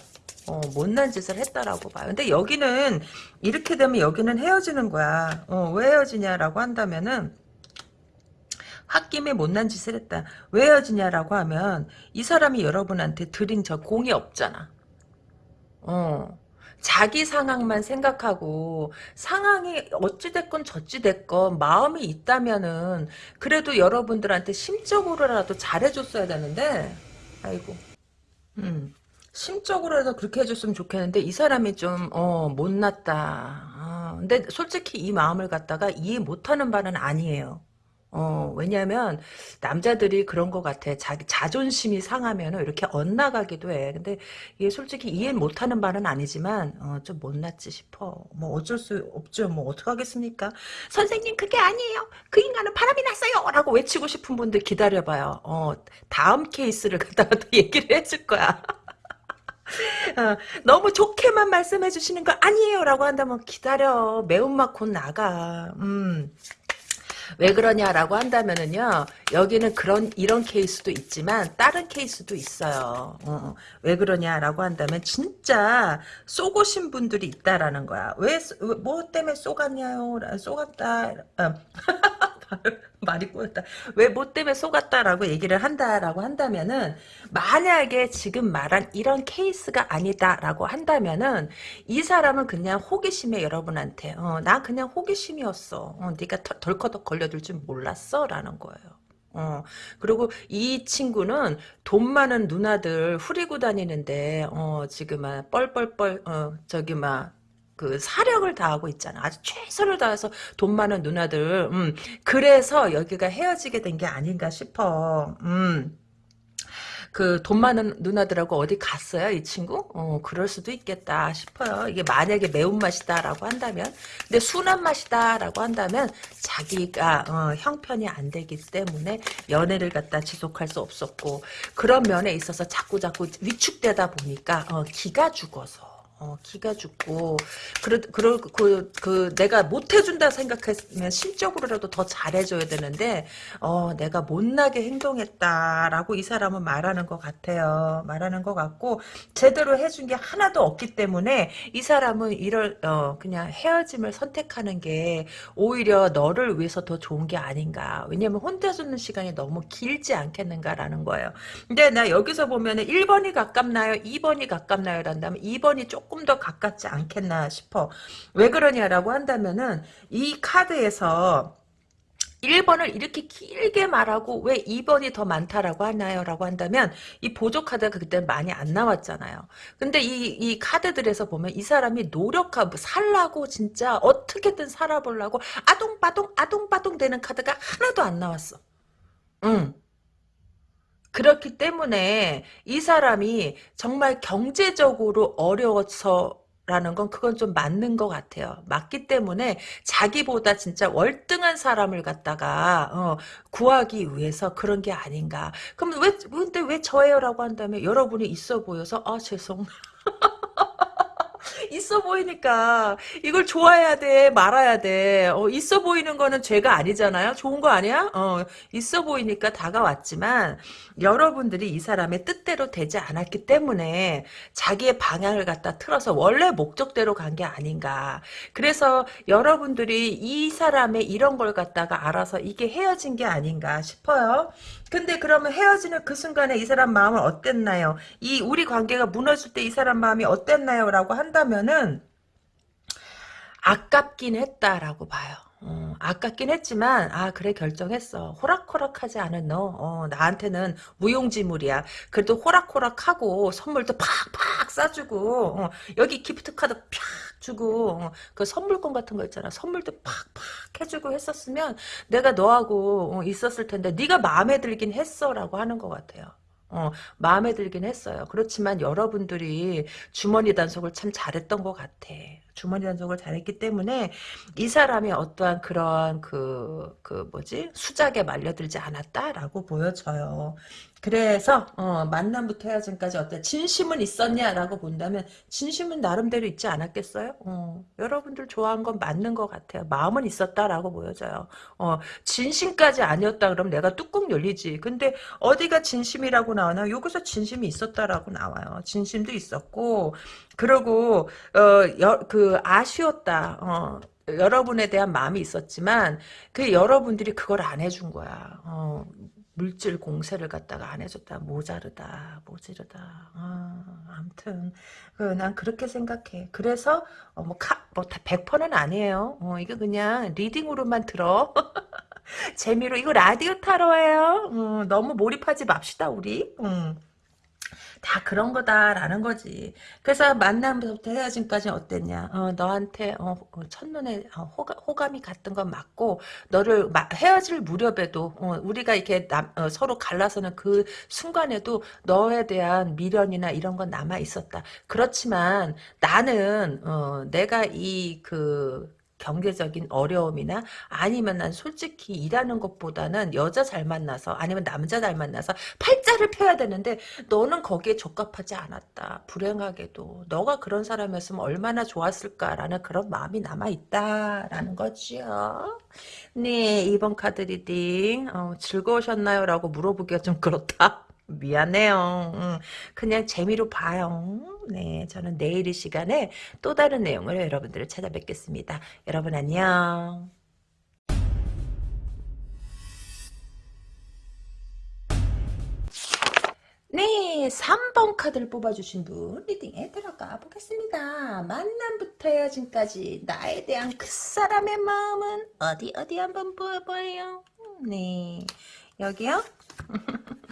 어, 못난 짓을 했다라고 봐요. 근데 여기는 이렇게 되면 여기는 헤어지는 거야. 어, 왜 헤어지냐라고 한다면은 홧김에 못난 짓을 했다. 왜 헤어지냐라고 하면 이 사람이 여러분한테 드린 저 공이 없잖아. 어. 자기 상황만 생각하고 상황이 어찌됐건 저찌됐건 마음이 있다면은 그래도 여러분들한테 심적으로라도 잘해줬어야 되는데 아이고 음 심적으로라도 그렇게 해줬으면 좋겠는데 이 사람이 좀 어 못났다 어, 근데 솔직히 이 마음을 갖다가 이해 못하는 바는 아니에요 어, 왜냐면, 남자들이 그런 것 같아. 자기 자존심이 상하면 이렇게 엇나가기도 해. 근데 이게 솔직히 이해 못하는 바는 아니지만, 어, 좀 못났지 싶어. 뭐 어쩔 수 없죠. 뭐 어떡하겠습니까? 선생님, 그게 아니에요. 그 인간은 바람이 났어요! 라고 외치고 싶은 분들 기다려봐요. 어, 다음 케이스를 갖다가 또 얘기를 해줄 거야. 어, 너무 좋게만 말씀해 주시는 거 아니에요 라고 한다면 기다려 매운맛 곧 나가 음. 왜 그러냐라고 한다면은요 여기는 그런 이런 케이스도 있지만 다른 케이스도 있어요. 어, 왜 그러냐라고 한다면 진짜 쏘고신 분들이 있다라는 거야. 왜 뭐 때문에 쏘갔냐요? 쏘갔다. 어. 말이 꼬였다. 왜 뭐 때문에 속았다라고 얘기를 한다라고 한다면은 만약에 지금 말한 이런 케이스가 아니다라고 한다면은 이 사람은 그냥 호기심에 여러분한테 어, 나 그냥 호기심이었어. 어, 네가 덜커덕 걸려들 줄 몰랐어 라는 거예요. 어, 그리고 이 친구는 돈 많은 누나들 후리고 다니는데, 어, 지금 막 뻘뻘뻘, 어, 저기 막, 그 사력을 다하고 있잖아. 아주 최선을 다해서 돈 많은 누나들. 음, 그래서 여기가 헤어지게 된 게 아닌가 싶어. 음. 그돈 많은 누나들하고 어디 갔어요 이 친구? 어 그럴 수도 있겠다 싶어요. 이게 만약에 매운맛이다라고 한다면 근데 순한 맛이다라고 한다면 자기가 어, 형편이 안 되기 때문에 연애를 갖다 지속할 수 없었고 그런 면에 있어서 자꾸 자꾸 위축되다 보니까 어, 기가 죽어서 어, 기가 죽고, 그러, 그러, 그, 그, 내가 못 해준다 생각했으면 심적으로라도 더 잘해줘야 되는데, 어, 내가 못나게 행동했다라고 이 사람은 말하는 것 같아요. 말하는 것 같고, 제대로 해준 게 하나도 없기 때문에, 이 사람은 이럴, 어, 그냥 헤어짐을 선택하는 게, 오히려 너를 위해서 더 좋은 게 아닌가. 왜냐면 혼자 주는 시간이 너무 길지 않겠는가라는 거예요. 근데 나 여기서 보면은 1번이 가깝나요? 2번이 가깝나요? 란다면 2번이 조금 조금 더 가깝지 않겠나 싶어. 왜 그러냐라고 한다면은 이 카드에서 1번을 이렇게 길게 말하고 왜 2번이 더 많다라고 하나요? 라고 한다면 이 보조 카드가 그때 많이 안 나왔잖아요. 근데 이, 이 카드들에서 보면 이 사람이 노력하고 살라고 진짜 어떻게든 살아보려고 아동바동 아동바동 되는 카드가 하나도 안 나왔어. 응. 그렇기 때문에 이 사람이 정말 경제적으로 어려워서 라는 건 그건 좀 맞는 것 같아요. 맞기 때문에 자기보다 진짜 월등한 사람을 갖다가 어, 구하기 위해서 그런 게 아닌가. 그럼 왜 근데 왜 저예요라고 한다면 여러분이 있어 보여서 아 죄송. 있어 보이니까. 이걸 좋아해야 돼 말아야 돼. 어, 있어 보이는 거는 죄가 아니잖아요. 좋은 거 아니야? 어, 있어 보이니까 다가왔지만 여러분들이 이 사람의 뜻대로 되지 않았기 때문에 자기의 방향을 갖다 틀어서 원래 목적대로 간 게 아닌가. 그래서 여러분들이 이 사람의 이런 걸 갖다가 알아서 이게 헤어진 게 아닌가 싶어요 근데 그러면 헤어지는 그 순간에 이 사람 마음은 어땠나요? 이 우리 관계가 무너질 때 이 사람 마음이 어땠나요? 라고 한다면은 아깝긴 했다라고 봐요. 어, 아깝긴 했지만 아 그래 결정했어. 호락호락하지 않은 너. 어, 나한테는 무용지물이야. 그래도 호락호락하고 선물도 팍팍 싸주고 어, 여기 기프트 카드 팍 주고 어, 그 선물권 같은 거 있잖아. 선물도 팍팍 해주고 했었으면 내가 너하고 어, 있었을 텐데 네가 마음에 들긴 했어 라고 하는 것 같아요. 어, 마음에 들긴 했어요. 그렇지만 여러분들이 주머니 단속을 참 잘했던 것 같아. 주머니 단속을 잘했기 때문에 이 사람이 어떠한 그런 그, 그 뭐지? 수작에 말려들지 않았다라고 보여져요. 그래서 어, 만남부터 헤어짐까지 어때? 진심은 있었냐라고 본다면 진심은 나름대로 있지 않았겠어요? 어, 여러분들 좋아한 건 맞는 것 같아요. 마음은 있었다라고 보여져요. 어, 진심까지 아니었다 그러면 내가 뚜껑 열리지. 근데 어디가 진심이라고 나오나? 여기서 진심이 있었다라고 나와요. 진심도 있었고 그리고 어, 여, 그 아쉬웠다. 어, 여러분에 대한 마음이 있었지만 그 여러분들이 그걸 안 해준 거야. 어, 물질 공세를 갖다가 안 해줬다. 모자르다. 모자르다. 아, 아무튼 그, 난 그렇게 생각해. 그래서 어, 뭐, 카, 뭐, 다 100%는 아니에요. 어, 이거 그냥 리딩으로만 들어. 재미로 이거 라디오 타로예요. 음, 너무 몰입하지 맙시다 우리. 음. 다 그런 거다라는 거지. 그래서 만남부터 헤어짐까지 어땠냐? 어, 너한테 어, 어, 첫눈에 어, 호감, 이 갔던 건 맞고 너를 마, 헤어질 무렵에도 어, 우리가 이렇게 남, 어, 서로 갈라서는 그 순간에도 너에 대한 미련이나 이런 건 남아 있었다. 그렇지만 나는 내가 이 그 경제적인 어려움이나 아니면 난 솔직히 일하는 것보다는 여자 잘 만나서 아니면 남자 잘 만나서 팔자를 펴야 되는데 너는 거기에 적합하지 않았다. 불행하게도 너가 그런 사람이었으면 얼마나 좋았을까라는 그런 마음이 남아있다라는 거지요. 네 이번 카드 reading 어, 즐거우셨나요? 라고 물어보기가 좀 그렇다. 미안해요. 음, 그냥 재미로 봐요. 네, 저는 내일 이 시간에 또 다른 내용으로 여러분들을 찾아뵙겠습니다. 여러분 안녕. 네, 3번 카드를 뽑아주신 분 reading에 들어가 보겠습니다. 만남부터 헤어짐까지 나에 대한 그 사람의 마음은 어디 어디 한번 보여봐요. 네, 여기요?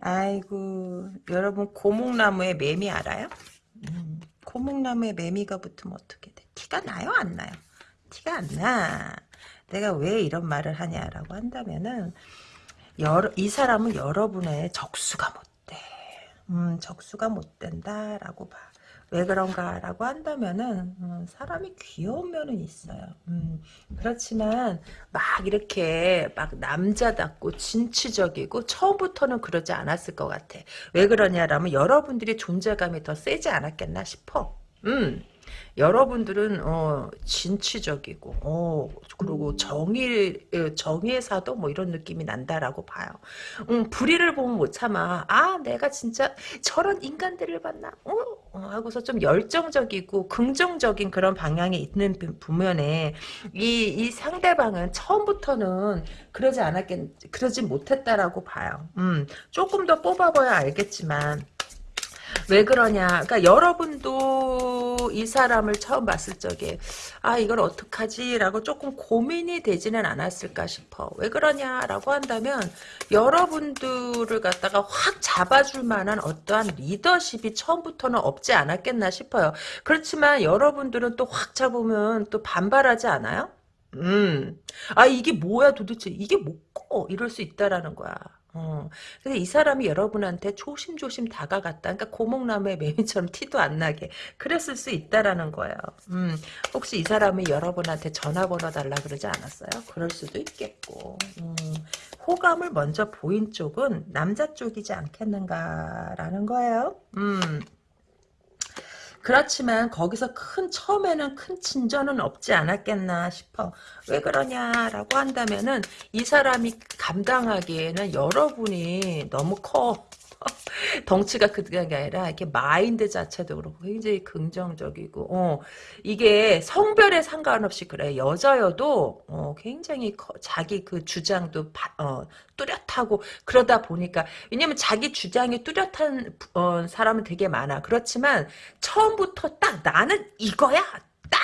아이고 여러분 고목나무에 매미 알아요? 음, 고목나무에 매미가 붙으면 어떻게 돼? 티가 나요 안 나요? 티가 안 나. 내가 왜 이런 말을 하냐라고 한다면은 여러, 이 사람은 여러분의 적수가 못 돼. 음, 적수가 못 된다라고 봐. 왜 그런가라고 한다면은 음, 사람이 귀여운 면은 있어요. 음, 그렇지만 막 이렇게 막 남자답고 진취적이고 처음부터는 그러지 않았을 것 같아. 왜 그러냐라면 여러분들이 존재감이 더 세지 않았겠나 싶어. 음. 여러분들은 어, 진취적이고 어, 그리고 정의 정의의 사도 뭐 이런 느낌이 난다라고 봐요. 음, 불의를 보면 못 참아. 아 내가 진짜 저런 인간들을 봤나? 어? 어, 하고서 좀 열정적이고 긍정적인 그런 방향에 있는 부면에 이, 이 상대방은 처음부터는 그러지 않았겠 그러지 못했다라고 봐요. 음, 조금 더 뽑아봐야 알겠지만 왜 그러냐. 그러니까 여러분도 이 사람을 처음 봤을 적에 아 이걸 어떡하지? 라고 조금 고민이 되지는 않았을까 싶어. 왜 그러냐라고 한다면 여러분들을 갖다가 확 잡아줄 만한 어떠한 리더십이 처음부터는 없지 않았겠나 싶어요. 그렇지만 여러분들은 또 확 잡으면 또 반발하지 않아요? 음. 아 이게 뭐야 도대체 이게 뭐고 이럴 수 있다라는 거야. 어. 근데 이 사람이 여러분한테 조심조심 다가갔다. 그러니까 고목나무의 매미처럼 티도 안 나게 그랬을 수 있다라는 거예요. 음, 혹시 이 사람이 여러분한테 전화번호 달라 그러지 않았어요? 그럴 수도 있겠고. 음, 호감을 먼저 보인 쪽은 남자 쪽이지 않겠는가라는 거예요. 음. 그렇지만 거기서 큰 처음에는 큰 진전은 없지 않았겠나 싶어. 왜 그러냐라고 한다면은 이 사람이 감당하기에는 여러분이 너무 커. 덩치가 그게 아니라 이렇게 마인드 자체도 그렇고 굉장히 긍정적이고 어, 이게 성별에 상관없이 그래. 여자여도 어, 굉장히 커, 자기 그 주장도 바, 어, 뚜렷하고 그러다 보니까 왜냐면 자기 주장이 뚜렷한 어, 사람은 되게 많아. 그렇지만 처음부터 딱 나는 이거야! 딱!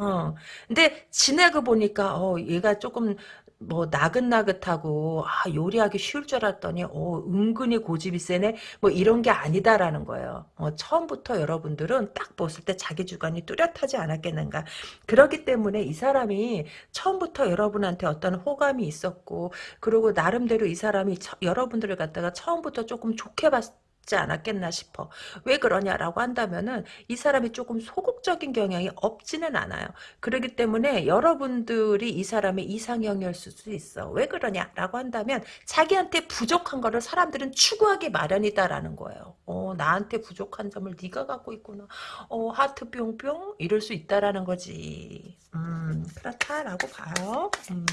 어. 근데 지내고 보니까 어 얘가 조금 뭐 나긋나긋하고 아 요리하기 쉬울 줄 알았더니 어 은근히 고집이 세네 뭐 이런 게 아니다라는 거예요. 어, 처음부터 여러분들은 딱 봤을 때 자기 주관이 뚜렷하지 않았겠는가. 그렇기 때문에 이 사람이 처음부터 여러분한테 어떤 호감이 있었고 그리고 나름대로 이 사람이 처, 여러분들을 갖다가 처음부터 조금 좋게 봤 싶지 않았겠나 싶어. 왜 그러냐라고 한다면은 이 사람이 조금 소극적인 경향이 없지는 않아요. 그렇기 때문에 여러분들이 이 사람의 이상형일 수도 있어. 왜 그러냐라고 한다면 자기한테 부족한 거를 사람들은 추구하기 마련이다라는 거예요. 어, 나한테 부족한 점을 네가 갖고 있구나. 어, 하트 뿅뿅 이럴 수 있다라는 거지. 음, 그렇다라고 봐요. 음.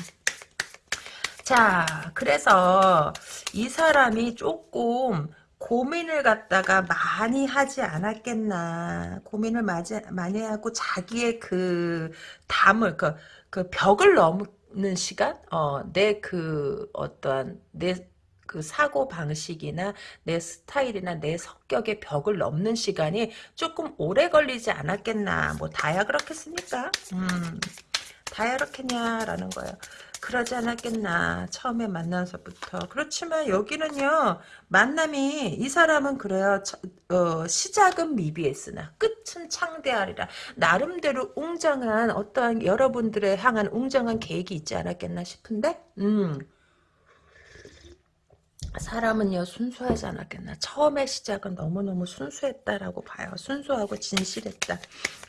자, 그래서 이 사람이 조금 고민을 갖다가 많이 하지 않았겠나. 고민을 마지, 많이 하고 자기의 그 담을, 그, 그 벽을 넘는 시간? 어, 내 그 어떠한, 내 그 사고 방식이나 내 스타일이나 내 성격의 벽을 넘는 시간이 조금 오래 걸리지 않았겠나. 뭐 다야 그렇겠습니까? 음. 다야 그렇겠냐라는 거예요. 그러지 않았겠나 처음에 만나서부터. 그렇지만 여기는요 만남이 이 사람은 그래요 저, 어, 시작은 미비했으나 끝은 창대하리라. 나름대로 웅장한 어떠한 여러분들의 향한 웅장한 계획이 있지 않았겠나 싶은데 음 사람은요 순수하지 않았겠나. 처음의 시작은 너무너무 순수했다라고 봐요. 순수하고 진실했다.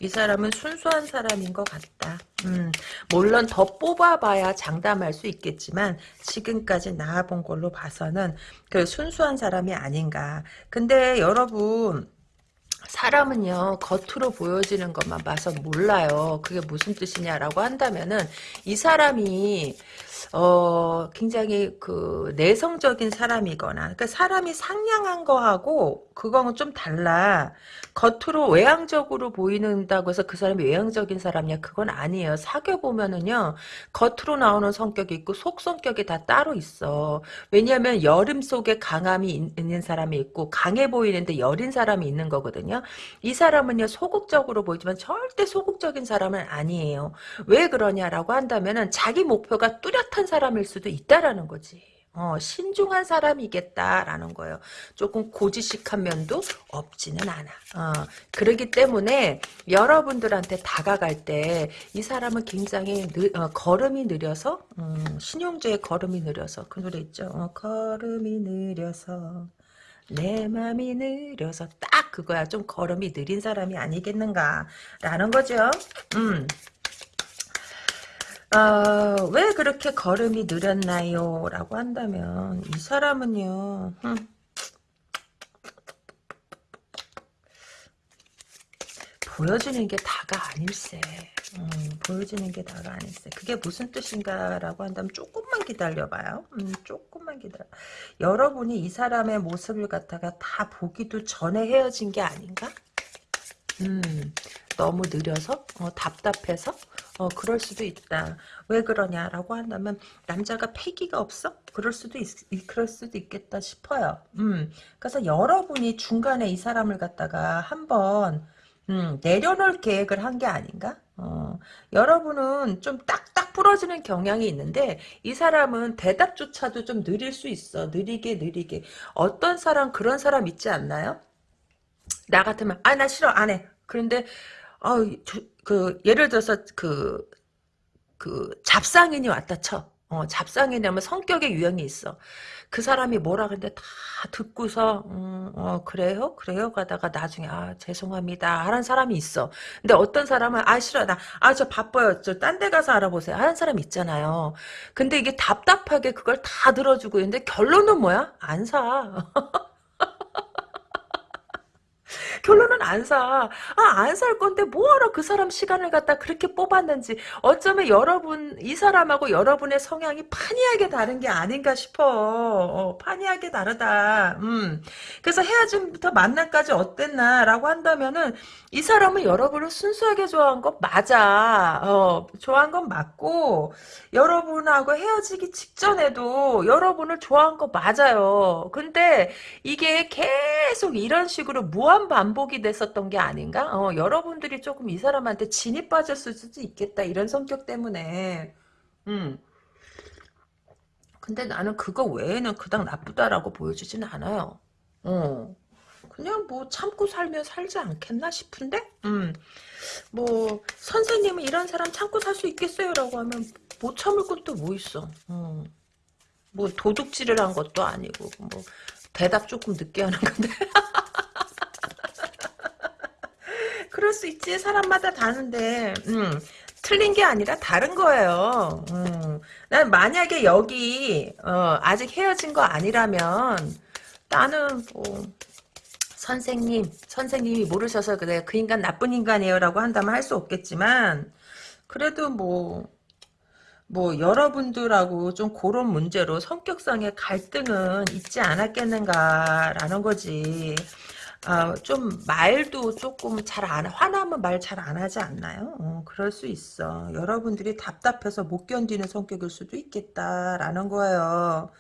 이 사람은 순수한 사람인 것 같다. 음, 물론 더 뽑아봐야 장담할 수 있겠지만 지금까지 나와본 걸로 봐서는 그 순수한 사람이 아닌가. 근데 여러분 사람은요 겉으로 보여지는 것만 봐서 몰라요. 그게 무슨 뜻이냐라고 한다면은 이 사람이 어, 굉장히 그 내성적인 사람이거나, 그러니까 사람이 상냥한 거하고 그거는 좀 달라. 겉으로 외향적으로 보이는다고 해서 그 사람이 외향적인 사람이야? 그건 아니에요. 사귀어 보면은요, 겉으로 나오는 성격이 있고 속 성격이 다 따로 있어. 왜냐하면 여름 속에 강함이 있는 사람이 있고 강해 보이는데 여린 사람이 있는 거거든요. 이 사람은요 소극적으로 보이지만 절대 소극적인 사람은 아니에요. 왜 그러냐라고 한다면은 자기 목표가 뚜렷 한 사람일 수도 있다라는 거지. 어, 신중한 사람이겠다라는 거예요. 조금 고지식한 면도 없지는 않아. 어, 그러기 때문에 여러분들한테 다가갈 때 이 사람은 굉장히 느, 어, 걸음이 느려서 음, 신용주의 걸음이 느려서 그 노래 있죠. 어, 걸음이 느려서 내 맘이 느려서 딱 그거야. 좀 걸음이 느린 사람이 아니겠는가라는 거죠. 음. 어, 왜 그렇게 걸음이 느렸나요? 라고 한다면 이 사람은요. 음, 보여주는 게 다가 아닐세. 음, 보여주는 게 다가 아닐세. 그게 무슨 뜻인가라고 한다면 조금만 기다려봐요. 음, 조금만 기다려. 여러분이 이 사람의 모습을 갖다가 다 보기도 전에 헤어진 게 아닌가? 음, 너무 느려서? 어, 답답해서? 어, 그럴 수도 있다. 왜 그러냐라고 한다면, 남자가 패기가 없어? 그럴 수도 있, 그럴 수도 있겠다 싶어요. 음, 그래서 여러분이 중간에 이 사람을 갖다가 한번, 음, 내려놓을 계획을 한 게 아닌가? 어, 여러분은 좀 딱딱 부러지는 경향이 있는데 이 사람은 대답조차도 좀 느릴 수 있어. 느리게 느리게. 어떤 사람 그런 사람 있지 않나요? 나 같으면 아 나 싫어 안 해. 그런데 어, 그 예를 들어서 그 그 잡상인이 왔다 쳐. 어, 잡상인이라면 성격의 유형이 있어. 그 사람이 뭐라 그러는데 다 듣고서 음, 어, 그래요? 그래요? 가다가 나중에 아 죄송합니다 하는 사람이 있어. 근데 어떤 사람은 아 싫어 나 아 저 바빠요 저 딴 데 가서 알아보세요 하는 사람 있잖아요. 근데 이게 답답하게 그걸 다 들어주고 있는데 결론은 뭐야? 안 사. 결론은 안 사. 아, 안 살 건데 뭐하러 그 사람 시간을 갖다 그렇게 뽑았는지 어쩌면 여러분 이 사람하고 여러분의 성향이 판이하게 다른 게 아닌가 싶어. 어, 판이하게 다르다. 음. 그래서 헤어짐부터 만남까지 어땠나라고 한다면은 이 사람은 여러분을 순수하게 좋아한 거 맞아. 어, 좋아한 건 맞고 여러분하고 헤어지기 직전에도 여러분을 좋아한 거 맞아요. 근데 이게 계속 이런 식으로 무한 반 복이 됐었던 게 아닌가? 어, 여러분들이 조금 이 사람한테 진이 빠졌을 수도 있겠다. 이런 성격 때문에. 음. 근데 나는 그거 외에는 그닥 나쁘다라고 보여주진 않아요. 어. 그냥 뭐 참고 살면 살지 않겠나 싶은데? 음. 뭐 선생님은 이런 사람 참고 살 수 있겠어요? 라고 하면 못 참을 것도 뭐 있어. 음. 뭐 도둑질을 한 것도 아니고 뭐 대답 조금 늦게 하는 건데. 그럴 수 있지. 사람마다 다른데. 음. 틀린 게 아니라 다른 거예요. 음. 난 만약에 여기 어, 아직 헤어진 거 아니라면 나는 뭐 선생님, 선생님이 모르셔서 그래 그 인간 나쁜 인간이에요 라고 한다면 할 수 없겠지만 그래도 뭐, 뭐, 여러분들하고 좀 그런 문제로 성격상의 갈등은 있지 않았겠는가라는 거지. 아, 좀 말도 조금 잘 안, 화나면 말 잘 안 하지 않나요? 어, 그럴 수 있어. 여러분들이 답답해서 못 견디는 성격일 수도 있겠다라는 거예요.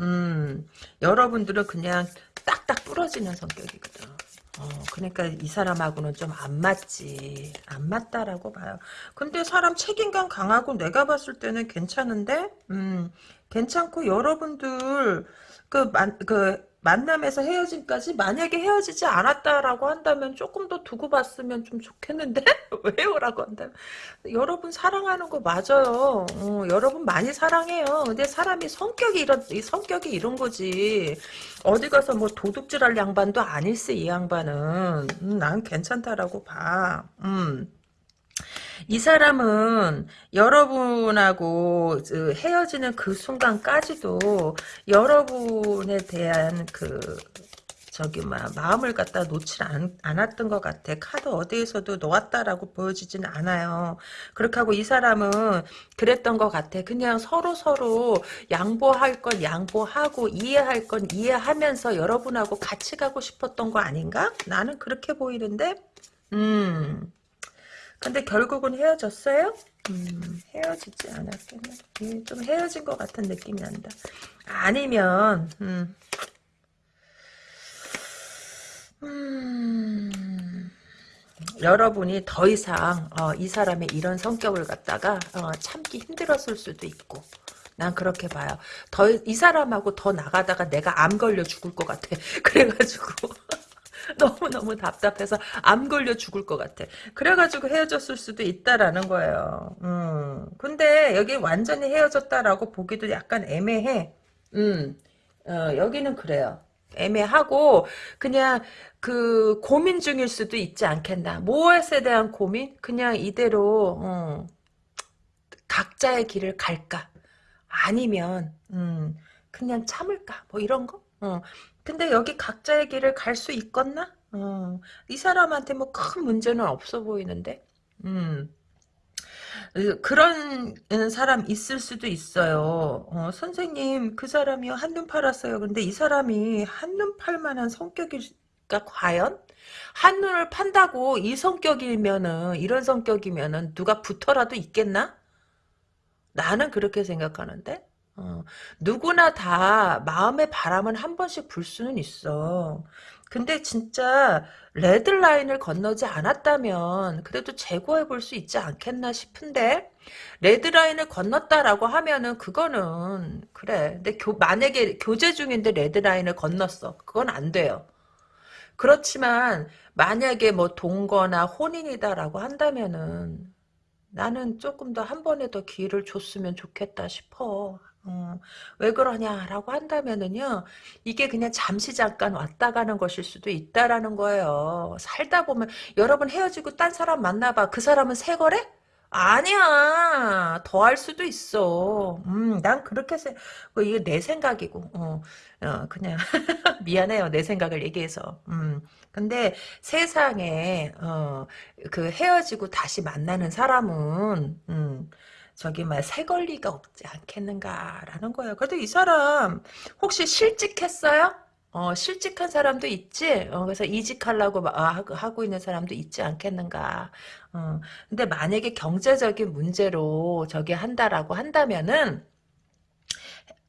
음, 여러분들은 그냥 딱딱 부러지는 성격이거든. 어, 그러니까 이 사람하고는 좀 안 맞지. 안 맞다라고 봐요. 근데 사람 책임감 강하고 내가 봤을 때는 괜찮은데, 음, 괜찮고 여러분들 그, 만, 그, 만남에서 헤어짐까지 만약에 헤어지지 않았다라고 한다면 조금 더 두고 봤으면 좀 좋겠는데? 왜요라고 한다면. 여러분 사랑하는 거 맞아요. 어, 여러분 많이 사랑해요. 근데 사람이 성격이 이런 이 성격이 이런 거지. 어디 가서 뭐 도둑질할 양반도 아닐세 이 양반은. 음, 난 괜찮다라고 봐. 음. 이 사람은 여러분하고 그 헤어지는 그 순간까지도 여러분에 대한 그 저기 막 마음을 갖다 않, 않았던 것 같아. 카드 어디에서도 놓았다라고 보여지진 않아요. 그렇게 하고 이 사람은 그랬던 것 같아. 그냥 서로 서로 양보할 건 양보하고 이해할 건 이해하면서 여러분하고 같이 가고 싶었던 거 아닌가? 나는 그렇게 보이는데. 음. 근데 결국은 헤어졌어요? 음, 헤어지지 않았겠네. 음, 좀 헤어진 것 같은 느낌이 난다. 아니면, 음, 음, 여러분이 더 이상 어, 이 사람의 이런 성격을 갖다가 어, 참기 힘들었을 수도 있고 난 그렇게 봐요. 더 이 사람하고 더 나가다가 내가 암 걸려 죽을 것 같아. 그래가지고 너무너무 답답해서 암 걸려 죽을 것 같아. 그래가지고 헤어졌을 수도 있다라는 거예요. 음. 근데 여기 완전히 헤어졌다라고 보기도 약간 애매해. 음. 어, 여기는 그래요. 애매하고 그냥 그 고민 중일 수도 있지 않겠나. 무엇에 대한 고민? 그냥 이대로 어, 각자의 길을 갈까? 아니면 음, 그냥 참을까? 뭐 이런 거? 어. 근데 여기 각자의 길을 갈 수 있겠나? 어, 이 사람한테 뭐 큰 문제는 없어 보이는데? 음. 그런 사람 있을 수도 있어요. 어, 선생님, 그 사람이요. 한눈 팔았어요. 근데 이 사람이 한눈 팔 만한 성격일까, 과연? 한눈을 판다고 이 성격이면은, 이런 성격이면은 누가 붙어라도 있겠나? 나는 그렇게 생각하는데? 어, 누구나 다 마음의 바람은 한 번씩 불 수는 있어. 근데 진짜 레드라인을 건너지 않았다면 그래도 재고해 볼 수 있지 않겠나 싶은데 레드라인을 건넜다라고 하면은 그거는 그래. 근데 교, 만약에 교제 중인데 레드라인을 건넜어. 그건 안 돼요. 그렇지만 만약에 뭐 동거나 혼인이다라고 한다면은 나는 조금 더 한 번에 더 기회를 줬으면 좋겠다 싶어. 어, 왜 그러냐라고 한다면은요, 이게 그냥 잠시 잠깐 왔다 가는 것일 수도 있다라는 거예요. 살다 보면, 여러분 헤어지고 딴 사람 만나봐. 그 사람은 새 거래? 아니야. 더 할 수도 있어. 음, 난 그렇게 생, 뭐, 이거 내 생각이고, 어, 어 그냥, 미안해요. 내 생각을 얘기해서. 음, 근데 세상에, 어, 그 헤어지고 다시 만나는 사람은, 음, 저기 막새 걸리가 없지 않겠는가라는 거예요. 그래도 이 사람 혹시 실직했어요? 어, 실직한 사람도 있지. 어, 그래서 이직하려고 아, 하고 있는 사람도 있지 않겠는가. 어, 근데 만약에 경제적인 문제로 저기 한다라고 한다면은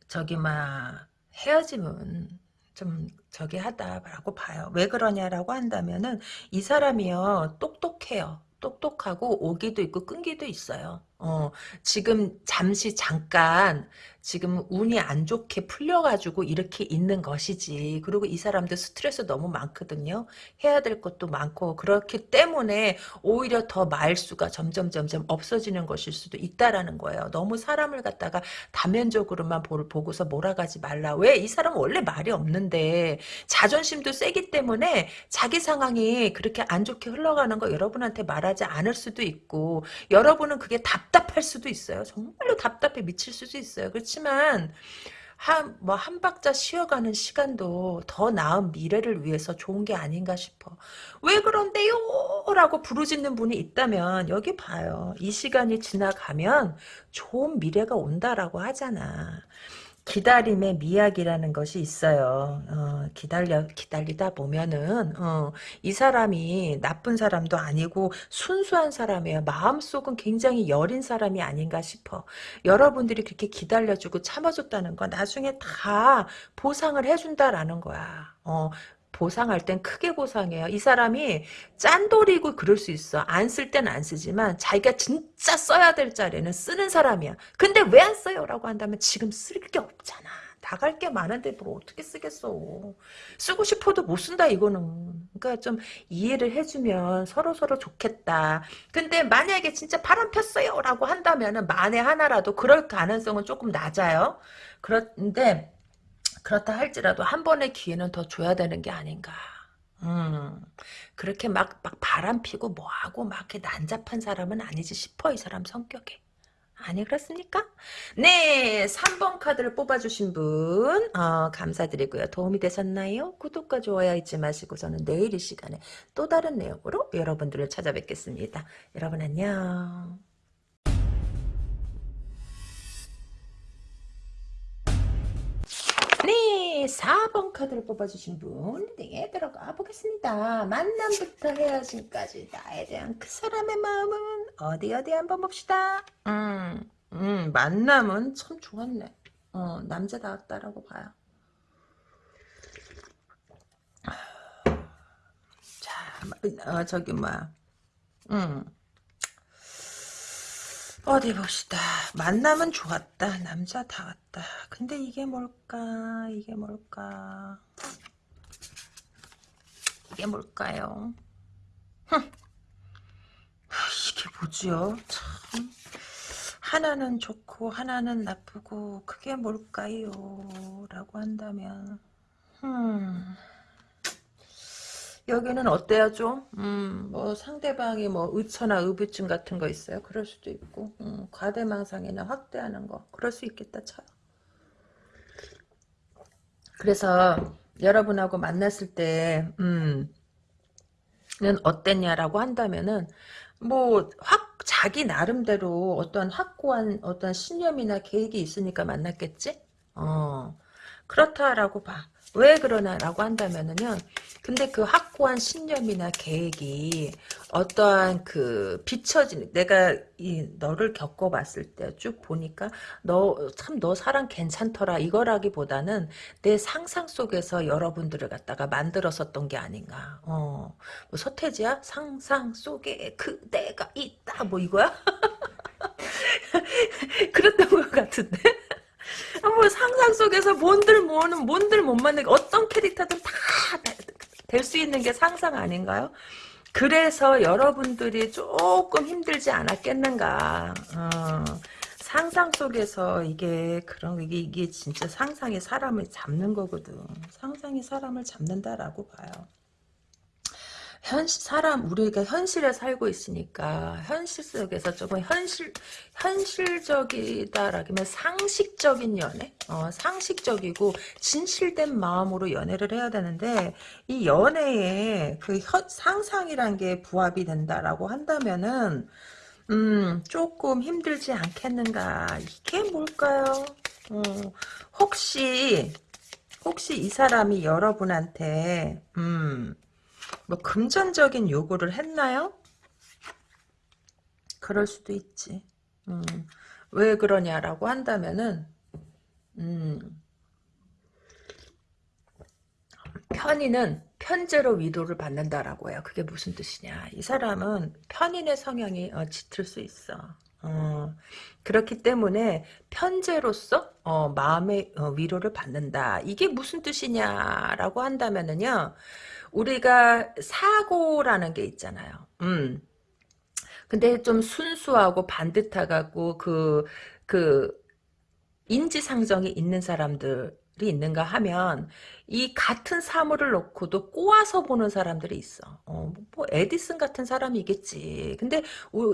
저기 막 헤어짐은 좀 저기 하다라고 봐요. 왜 그러냐라고 한다면은 이 사람이요 똑똑해요. 똑똑하고 오기도 있고 끈기도 있어요. 어, 지금 잠시 잠깐 지금 운이 안 좋게 풀려가지고 이렇게 있는 것이지. 그리고 이 사람들 스트레스 너무 많거든요. 해야 될 것도 많고 그렇기 때문에 오히려 더 말수가 점점 점점 없어지는 것일 수도 있다라는 거예요. 너무 사람을 갖다가 다면적으로만 보, 보고서 몰아가지 말라. 왜? 이 사람은 원래 말이 없는데 자존심도 세기 때문에 자기 상황이 그렇게 안 좋게 흘러가는 거 여러분한테 말하지 않을 수도 있고 여러분은 그게 답 답할 수도 있어요. 정말로 답답해 미칠 수도 있어요. 그렇지만 한, 뭐, 한 박자 쉬어가는 시간도 더 나은 미래를 위해서 좋은 게 아닌가 싶어. 왜 그런데요? 라고 부르짖는 분이 있다면, 여기 봐요. 이 시간이 지나가면 좋은 미래가 온다라고 하잖아. 기다림의 미학이라는 것이 있어요. 어, 기다려 기다리다 보면은 어, 이 사람이 나쁜 사람도 아니고 순수한 사람이에요. 마음속은 굉장히 여린 사람이 아닌가 싶어. 여러분들이 그렇게 기다려주고 참아줬다는 건 나중에 다 보상을 해준다라는 거야. 어, 보상할 땐 크게 보상해요. 이 사람이 짠돌이고 그럴 수 있어. 안 쓸 땐 안 쓰지만 자기가 진짜 써야 될 자리는 쓰는 사람이야. 근데 왜 안 써요? 라고 한다면 지금 쓸 게 없잖아. 나갈 게 많은데 뭘 어떻게 쓰겠어. 쓰고 싶어도 못 쓴다 이거는. 그러니까 좀 이해를 해주면 서로서로 좋겠다. 근데 만약에 진짜 바람 폈어요 라고 한다면 은 만에 하나라도 그럴 가능성은 조금 낮아요. 그런데 그렇다 할지라도 한 번의 기회는 더 줘야 되는 게 아닌가. 음, 그렇게 막, 막 바람 피고 뭐하고 막 이렇게 난잡한 사람은 아니지 싶어, 이 사람 성격에. 아니, 그렇습니까? 네, 3번 카드를 뽑아주신 분, 어, 감사드리고요. 도움이 되셨나요? 구독과 좋아요 잊지 마시고 저는 내일 이 시간에 또 다른 내용으로 여러분들을 찾아뵙겠습니다. 여러분 안녕. 4번 카드를 뽑아주신 분 리딩에 들어가 보겠습니다. 만남부터 헤어짐까지 나에 대한 그 사람의 마음은 어디 어디 한번 봅시다. 음, 음, 만남은 참 좋았네. 어, 남자다웠다라고 봐요. 자, 어, 저기 뭐야. 음. 어디 봅시다. 만남은 좋았다. 남자 다 왔다. 근데 이게 뭘까? 이게 뭘까? 이게 뭘까요? 흠. 이게 뭐지요? 참. 하나는 좋고 하나는 나쁘고 그게 뭘까요? 라고 한다면 음. 여기는 어때요 좀? 음, 뭐 상대방이 뭐 의처나 의부증 같은 거 있어요. 그럴 수도 있고 음, 과대망상이나 확대하는 거 그럴 수 있겠다 쳐요. 그래서 여러분하고 만났을 때 음, 는 어땠냐라고 한다면은 뭐 확 자기 나름대로 어떤 확고한 어떤 신념이나 계획이 있으니까 만났겠지? 어 그렇다라고 봐. 왜 그러나라고 한다면은요. 근데 그 확고한 신념이나 계획이 어떠한 그 비춰지는 내가 이 너를 겪어봤을 때 쭉 보니까 너 참 너 사람 괜찮더라 이거라기보다는 내 상상 속에서 여러분들을 갖다가 만들었었던 게 아닌가. 어, 뭐 서태지야 상상 속에 그대가 있다 뭐 이거야? 그랬던 것 같은데. 뭐 상상 속에서 뭔들 뭐는 뭔들 못 만나게 어떤 캐릭터든 다 될 수 있는 게 상상 아닌가요? 그래서 여러분들이 조금 힘들지 않았겠는가. 어, 상상 속에서 이게 그런 이게 이게 진짜 상상이 사람을 잡는 거거든. 상상이 사람을 잡는다라고 봐요. 현실 사람 우리가 현실에 살고 있으니까 현실 속에서 조금 현실 현실적이다라기면 상식적인 연애, 어, 상식적이고 진실된 마음으로 연애를 해야 되는데 이 연애에 그 현, 상상이란 게 부합이 된다라고 한다면은 음 조금 힘들지 않겠는가 이게 뭘까요? 어, 혹시 혹시 이 사람이 여러분한테 음. 뭐 금전적인 요구를 했나요? 그럴 수도 있지. 음, 왜 그러냐라고 한다면은 음, 편인은 편제로 위로를 받는다라고 해요. 그게 무슨 뜻이냐. 이 사람은 편인의 성향이 어, 짙을 수 있어. 어, 그렇기 때문에 편제로서 어, 마음의 어, 위로를 받는다. 이게 무슨 뜻이냐라고 한다면은요. 우리가 사고라는 게 있잖아요. 음. 근데 좀 순수하고 반듯하고 그, 그, 인지상정이 있는 사람들이 있는가 하면 이 같은 사물을 놓고도 꼬아서 보는 사람들이 있어. 어, 뭐 에디슨 같은 사람이겠지. 근데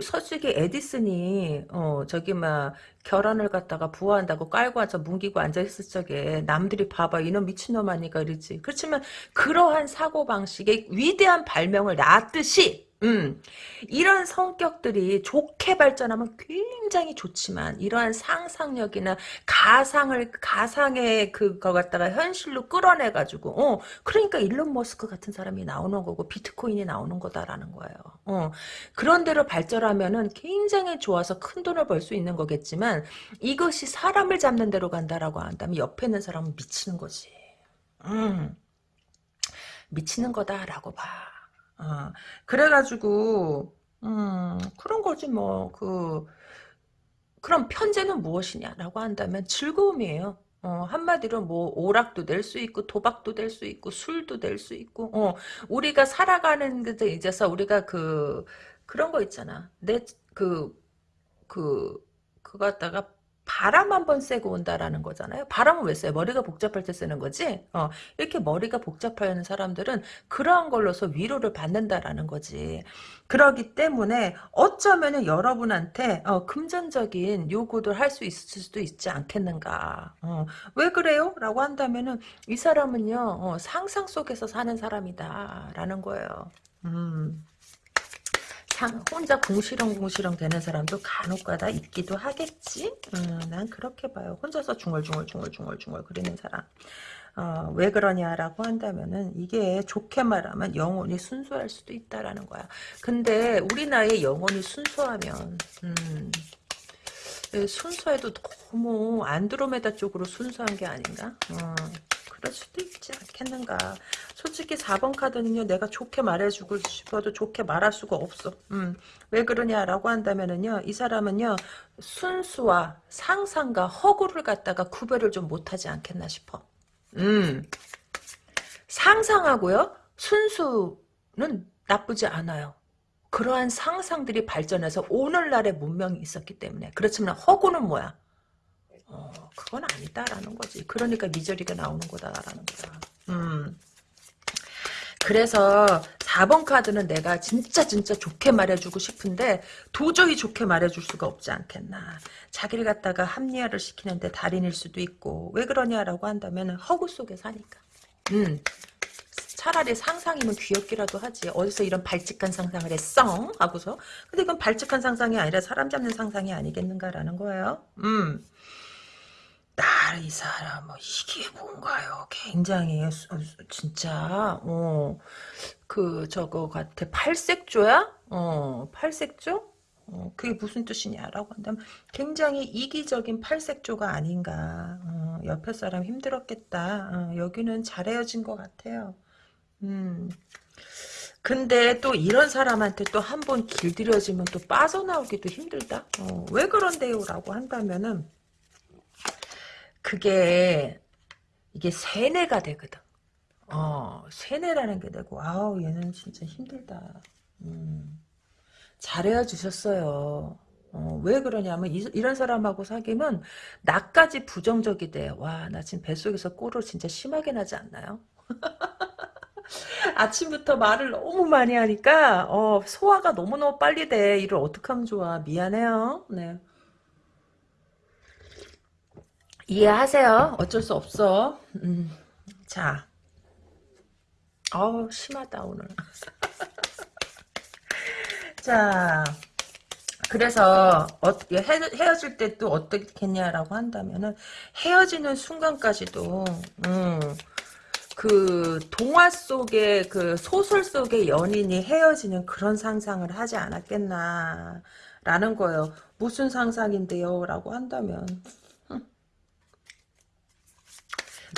솔직히 에디슨이 어, 저기 막 결혼을 갖다가 부화한다고 깔고 앉아 뭉기고 앉아 있을 적에 남들이 봐봐 이놈 미친놈 아니까 이러지. 그렇지만 그러한 사고 방식의 위대한 발명을 낳았듯이 음, 이런 성격들이 좋게 발전하면 굉장히 좋지만 이러한 상상력이나 가상을 가상의 그거 갖다가 현실로 끌어내 가지고 어 그러니까 일론 머스크 같은 사람이 나오는 거고 비트코인이 나오는 거다라는 거예요. 어 그런 대로 발전하면은 굉장히 좋아서 큰 돈을 벌 수 있는 거겠지만 이것이 사람을 잡는 대로 간다라고 한다면 옆에 있는 사람은 미치는 거지. 음 미치는 거다라고 봐. 어, 그래가지고 음, 그런 거지 뭐 그 그럼 편제는 무엇이냐라고 한다면 즐거움이에요. 어, 한마디로 뭐 오락도 될 수 있고 도박도 될 수 있고 술도 될 수 있고 어, 우리가 살아가는 데 있어서 우리가 그 그런 거 있잖아. 내 그 그 그거 갖다가 바람 한 번 쐬고 온다라는 거잖아요. 바람은 왜 쐬요? 머리가 복잡할 때 쓰는 거지. 어, 이렇게 머리가 복잡하는 사람들은 그러한 걸로서 위로를 받는다라는 거지. 그러기 때문에 어쩌면은 여러분한테 어, 금전적인 요구를 할수 있을 수도 있지 않겠는가. 어, 왜 그래요? 라고 한다면 은 이 사람은요 어, 상상 속에서 사는 사람이다 라는 거예요. 음. 상, 혼자 궁시렁궁시렁 되는 사람도 간혹가다 있기도 하겠지? 음, 난 그렇게 봐요. 혼자서 중얼중얼중얼중얼중얼 그리는 사람. 어, 왜 그러냐라고 한다면은 이게 좋게 말하면 영혼이 순수할 수도 있다라는 거야. 근데 우리 나이에 영혼이 순수하면 음, 예, 순수해도 너무 안드로메다 쪽으로 순수한 게 아닌가? 어. 그럴 수도 있지 않겠는가. 솔직히 4번 카드는요, 내가 좋게 말해주고 싶어도 좋게 말할 수가 없어. 음, 왜 그러냐라고 한다면은요, 이 사람은요, 순수와 상상과 허구를 갖다가 구별을 좀 못하지 않겠나 싶어. 음, 상상하고요, 순수는 나쁘지 않아요. 그러한 상상들이 발전해서 오늘날의 문명이 있었기 때문에. 그렇지만 허구는 뭐야? 어, 그건 아니다라는 거지. 그러니까 미저리가 나오는 거다라는 거다. 음. 그래서 4번 카드는 내가 진짜 진짜 좋게 말해주고 싶은데 도저히 좋게 말해줄 수가 없지 않겠나. 자기를 갖다가 합리화를 시키는데 달인일 수도 있고 왜 그러냐라고 한다면 허구 속에 사니까. 음. 차라리 상상이면 귀엽기라도 하지. 어디서 이런 발칙한 상상을 했어? 하고서. 근데 이건 발칙한 상상이 아니라 사람 잡는 상상이 아니겠는가라는 거예요. 음. 나이 사람 뭐 이게 뭔가요? 굉장히 진짜 어 그 저거 같아 팔색조야? 어 팔색조? 어, 그게 무슨 뜻이냐라고 한다면 굉장히 이기적인 팔색조가 아닌가. 어, 옆에 사람 힘들었겠다. 어, 여기는 잘 헤어진 것 같아요. 음. 근데 또 이런 사람한테 또 한 번 길들여지면 또 빠져나오기도 힘들다. 어, 왜 그런데요? 라고 한다면은 그게 이게 세뇌가 되거든. 어, 세뇌라는 게 되고 아우 얘는 진짜 힘들다. 음, 잘해 주셨어요. 어, 왜 그러냐면 이, 런 사람하고 사귀면 나까지 부정적이 돼. 와, 나 지금 뱃속에서 꼴을 진짜 심하게 나지 않나요? 아침부터 말을 너무 많이 하니까 어, 소화가 너무너무 빨리 돼. 이를 어떻게 하면 좋아. 미안해요. 네. 이해하세요. 어쩔 수 없어. 음, 자. 어우, 심하다, 오늘. 자, 그래서 어떻게 헤어 질 때 또 어떻겠냐라고 한다면은 헤어지는 순간까지도 음, 그 동화 속의 그 소설 속의 연인이 헤어지는 그런 상상을 하지 않았겠나라는 거예요. 무슨 상상인데요? 라고 한다면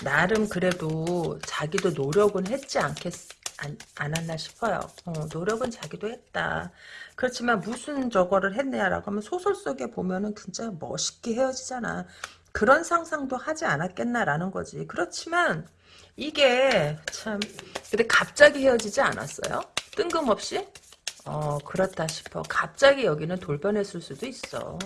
나름 그래도 자기도 노력은 했지 않겠, 안, 안 왔나 싶어요. 어, 노력은 자기도 했다. 그렇지만 무슨 저거를 했냐라고 하면 소설 속에 보면은 진짜 멋있게 헤어지잖아. 그런 상상도 하지 않았겠나라는 거지. 그렇지만 이게 참 근데 갑자기 헤어지지 않았어요? 뜬금없이? 어 그렇다 싶어. 갑자기 여기는 돌변했을 수도 있어.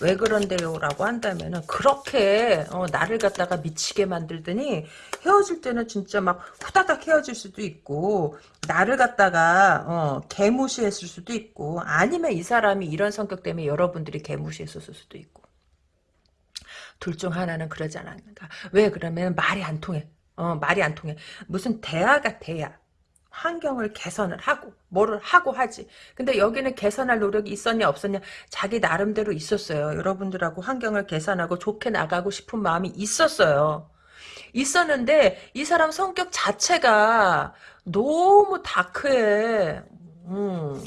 왜 그런데요? 라고 한다면은 그렇게 어, 나를 갖다가 미치게 만들더니 헤어질 때는 진짜 막 후다닥 헤어질 수도 있고 나를 갖다가 어, 개무시했을 수도 있고 아니면 이 사람이 이런 성격 때문에 여러분들이 개무시했었을 수도 있고. 둘 중 하나는 그러지 않았는가? 왜 그러면 말이 안 통해? 어, 말이 안 통해. 무슨 대화가 돼야 환경을 개선을 하고 뭐를 하고 하지. 근데 여기는 개선할 노력이 있었냐 없었냐 자기 나름대로 있었어요. 여러분들하고 환경을 개선하고 좋게 나가고 싶은 마음이 있었어요. 있었는데 이 사람 성격 자체가 너무 다크해. 음.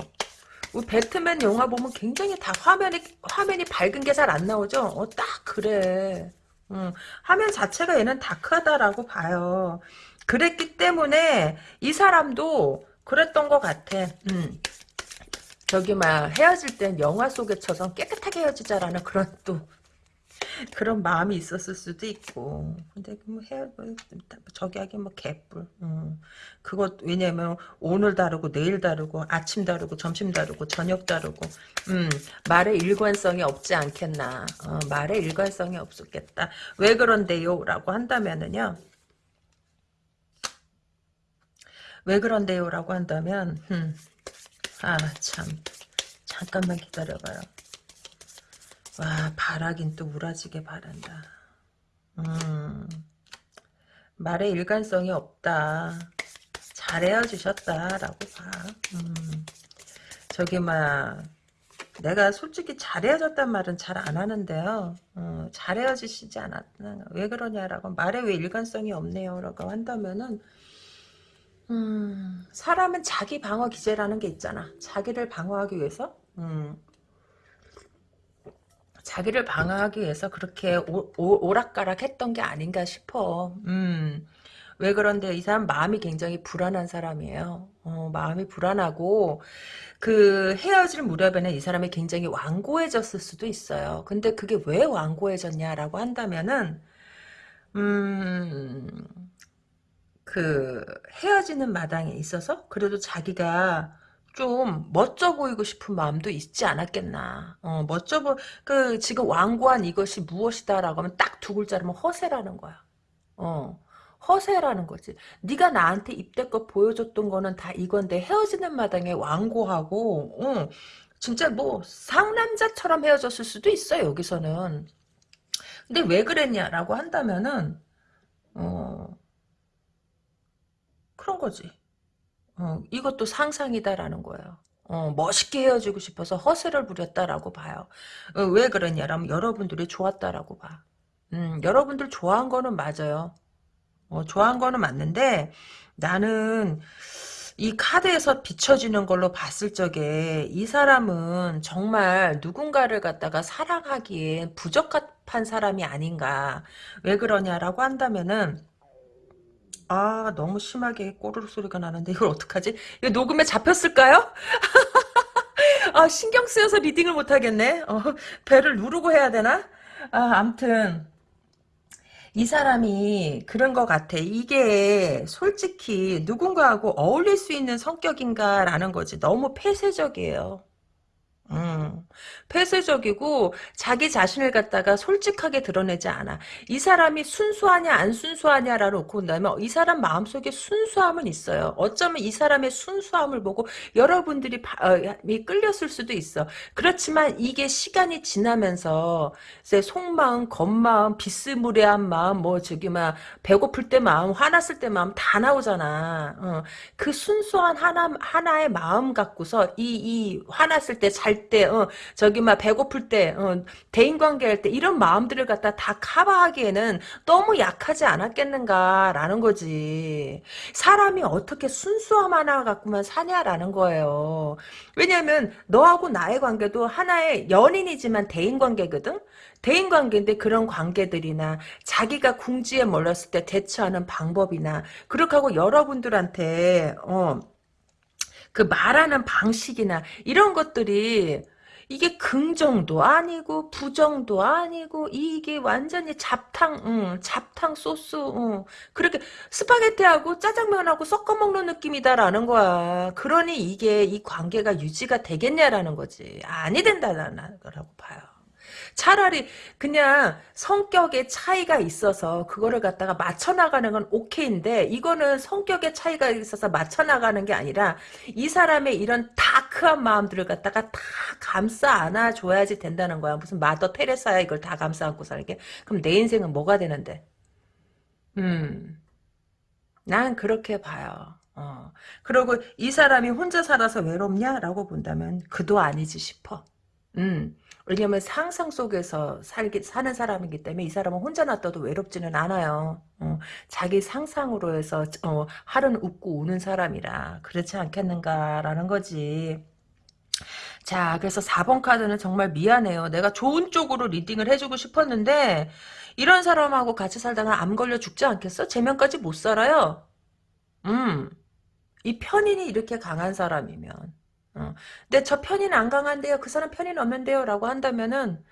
배트맨 영화 보면 굉장히 다 화면이 화면이 밝은 게 잘 안 나오죠. 어, 딱 그래. 음, 화면 자체가 얘는 다크하다라고 봐요. 그랬기 때문에 이 사람도 그랬던 것 같아. 음. 저기 막 헤어질 땐 영화 속에처럼 깨끗하게 헤어지자라는 그런 또 그런 마음이 있었을 수도 있고 근데 뭐 헤어 뭐 저기 하긴 뭐 개뿔 음. 그것 왜냐면 오늘 다르고 내일 다르고 아침 다르고 점심 다르고 저녁 다르고 음. 말에 일관성이 없지 않겠나 어, 말에 일관성이 없었겠다 왜 그런데요 라고 한다면은요 왜 그런데요? 라고 한다면 음. 아참 잠깐만 기다려봐요. 와 바라긴 또 우라지게 바란다. 음. 말에 일관성이 없다. 잘 헤어지셨다라고 봐. 음. 저기 막 내가 솔직히 잘 헤어졌단 말은 잘 안 하는데요. 어, 잘 헤어지시지 않았나. 왜 그러냐라고 말에 왜 일관성이 없네요. 라고 한다면은 음, 사람은 자기 방어 기제라는 게 있잖아. 자기를 방어하기 위해서, 음, 자기를 방어하기 위해서 그렇게 오, 오 락가락 했던 게 아닌가 싶어. 음, 왜 그런데 이 사람 마음이 굉장히 불안한 사람이에요. 어, 마음이 불안하고, 그 헤어질 무렵에는 이 사람이 굉장히 완고해졌을 수도 있어요. 근데 그게 왜 완고해졌냐라고 한다면은, 음, 그 헤어지는 마당에 있어서 그래도 자기가 좀 멋져 보이고 싶은 마음도 있지 않았겠나. 어, 멋져 보, 그, 지금 완고한 이것이 무엇이다라고 하면 딱 두 글자라면 허세라는 거야. 어, 허세라는 거지. 네가 나한테 입대껏 보여줬던 거는 다 이건데 헤어지는 마당에 완고하고, 어, 진짜 뭐 상남자처럼 헤어졌을 수도 있어 여기서는. 근데 왜 그랬냐라고 한다면은, 어, 그런 거지. 어, 이것도 상상이다라는 거예요. 어, 멋있게 헤어지고 싶어서 허세를 부렸다라고 봐요. 어, 왜 그러냐면 여러분들이 좋았다라고 봐. 음, 여러분들 좋아한 거는 맞아요. 어, 좋아한 거는 맞는데 나는 이 카드에서 비춰지는 걸로 봤을 적에 이 사람은 정말 누군가를 갖다가 사랑하기에 부적합한 사람이 아닌가. 왜 그러냐라고 한다면은 아 너무 심하게 꼬르륵 소리가 나는데 이걸 어떡하지? 이거 녹음에 잡혔을까요? 아 신경 쓰여서 리딩을 못하겠네. 어, 배를 누르고 해야 되나? 아 암튼 이 사람이 그런 것 같아. 이게 솔직히 누군가하고 어울릴 수 있는 성격인가라는 거지. 너무 폐쇄적이에요. 음, 폐쇄적이고 자기 자신을 갖다가 솔직하게 드러내지 않아. 이 사람이 순수하냐 안 순수하냐라 놓고 본다면 이 사람 마음속에 순수함은 있어요. 어쩌면 이 사람의 순수함을 보고 여러분들이 바, 어, 끌렸을 수도 있어. 그렇지만 이게 시간이 지나면서 이제 속마음, 겉마음, 비스무리한 마음, 뭐 저기 막 배고플 때 마음, 화났을 때 마음 다 나오잖아. 어, 그 순수한 하나 하나의 마음 갖고서 이 이 화났을 때잘 잘 때, 어, 저기 막 배고플 때, 어, 대인관계 할 때 이런 마음들을 갖다 다 커버하기에는 너무 약하지 않았겠는가라는 거지. 사람이 어떻게 순수함 하나 갖고만 사냐라는 거예요. 왜냐면 너하고 나의 관계도 하나의 연인이지만 대인관계거든. 대인관계인데 그런 관계들이나 자기가 궁지에 몰렸을 때 대처하는 방법이나 그렇게 하고 여러분들한테 어, 그 말하는 방식이나 이런 것들이 이게 긍정도 아니고 부정도 아니고 이게 완전히 잡탕 응, 잡탕 소스 응. 그렇게 스파게티하고 짜장면하고 섞어 먹는 느낌이다라는 거야. 그러니 이게 이 관계가 유지가 되겠냐라는 거지. 아니 된다라는 거라고 봐요 차라리 그냥 성격의 차이가 있어서 그거를 갖다가 맞춰나가는 건 오케이인데 이거는 성격의 차이가 있어서 맞춰나가는 게 아니라 이 사람의 이런 다크한 마음들을 갖다가 다 감싸 안아줘야지 된다는 거야. 무슨 마더 테레사야 이걸 다 감싸 안고 살게. 그럼 내 인생은 뭐가 되는데? 음, 난 그렇게 봐요. 어. 그리고 이 사람이 혼자 살아서 외롭냐라고 본다면 그도 아니지 싶어. 음. 왜냐면 상상 속에서 살기, 사는 사람이기 때문에 이 사람은 혼자 놔둬도 외롭지는 않아요. 어, 자기 상상으로 해서 어, 하루는 웃고 우는 사람이라 그렇지 않겠는가라는 거지. 자, 그래서 4번 카드는 정말 미안해요. 내가 좋은 쪽으로 리딩을 해주고 싶었는데 이런 사람하고 같이 살다가 암 걸려 죽지 않겠어? 제명까지 못 살아요. 음, 이 편인이 이렇게 강한 사람이면 어. 근데 저 편인 안 강한데요. 그 사람 편인 없는데요. 라고 한다면은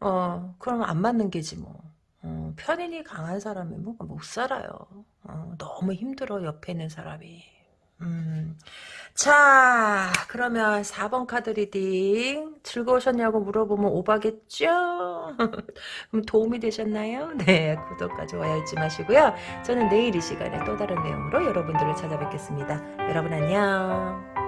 어 그럼 안 맞는 게지 뭐. 어, 편인이 강한 사람이 뭐 못 살아요. 어, 너무 힘들어 옆에 있는 사람이. 음. 자 그러면 4번 카드 reading 즐거우셨냐고 물어보면 오바겠죠? 그럼 도움이 되셨나요? 네 구독과 좋아요 잊지 마시고요. 저는 내일 이 시간에 또 다른 내용으로 여러분들을 찾아뵙겠습니다. 여러분 안녕.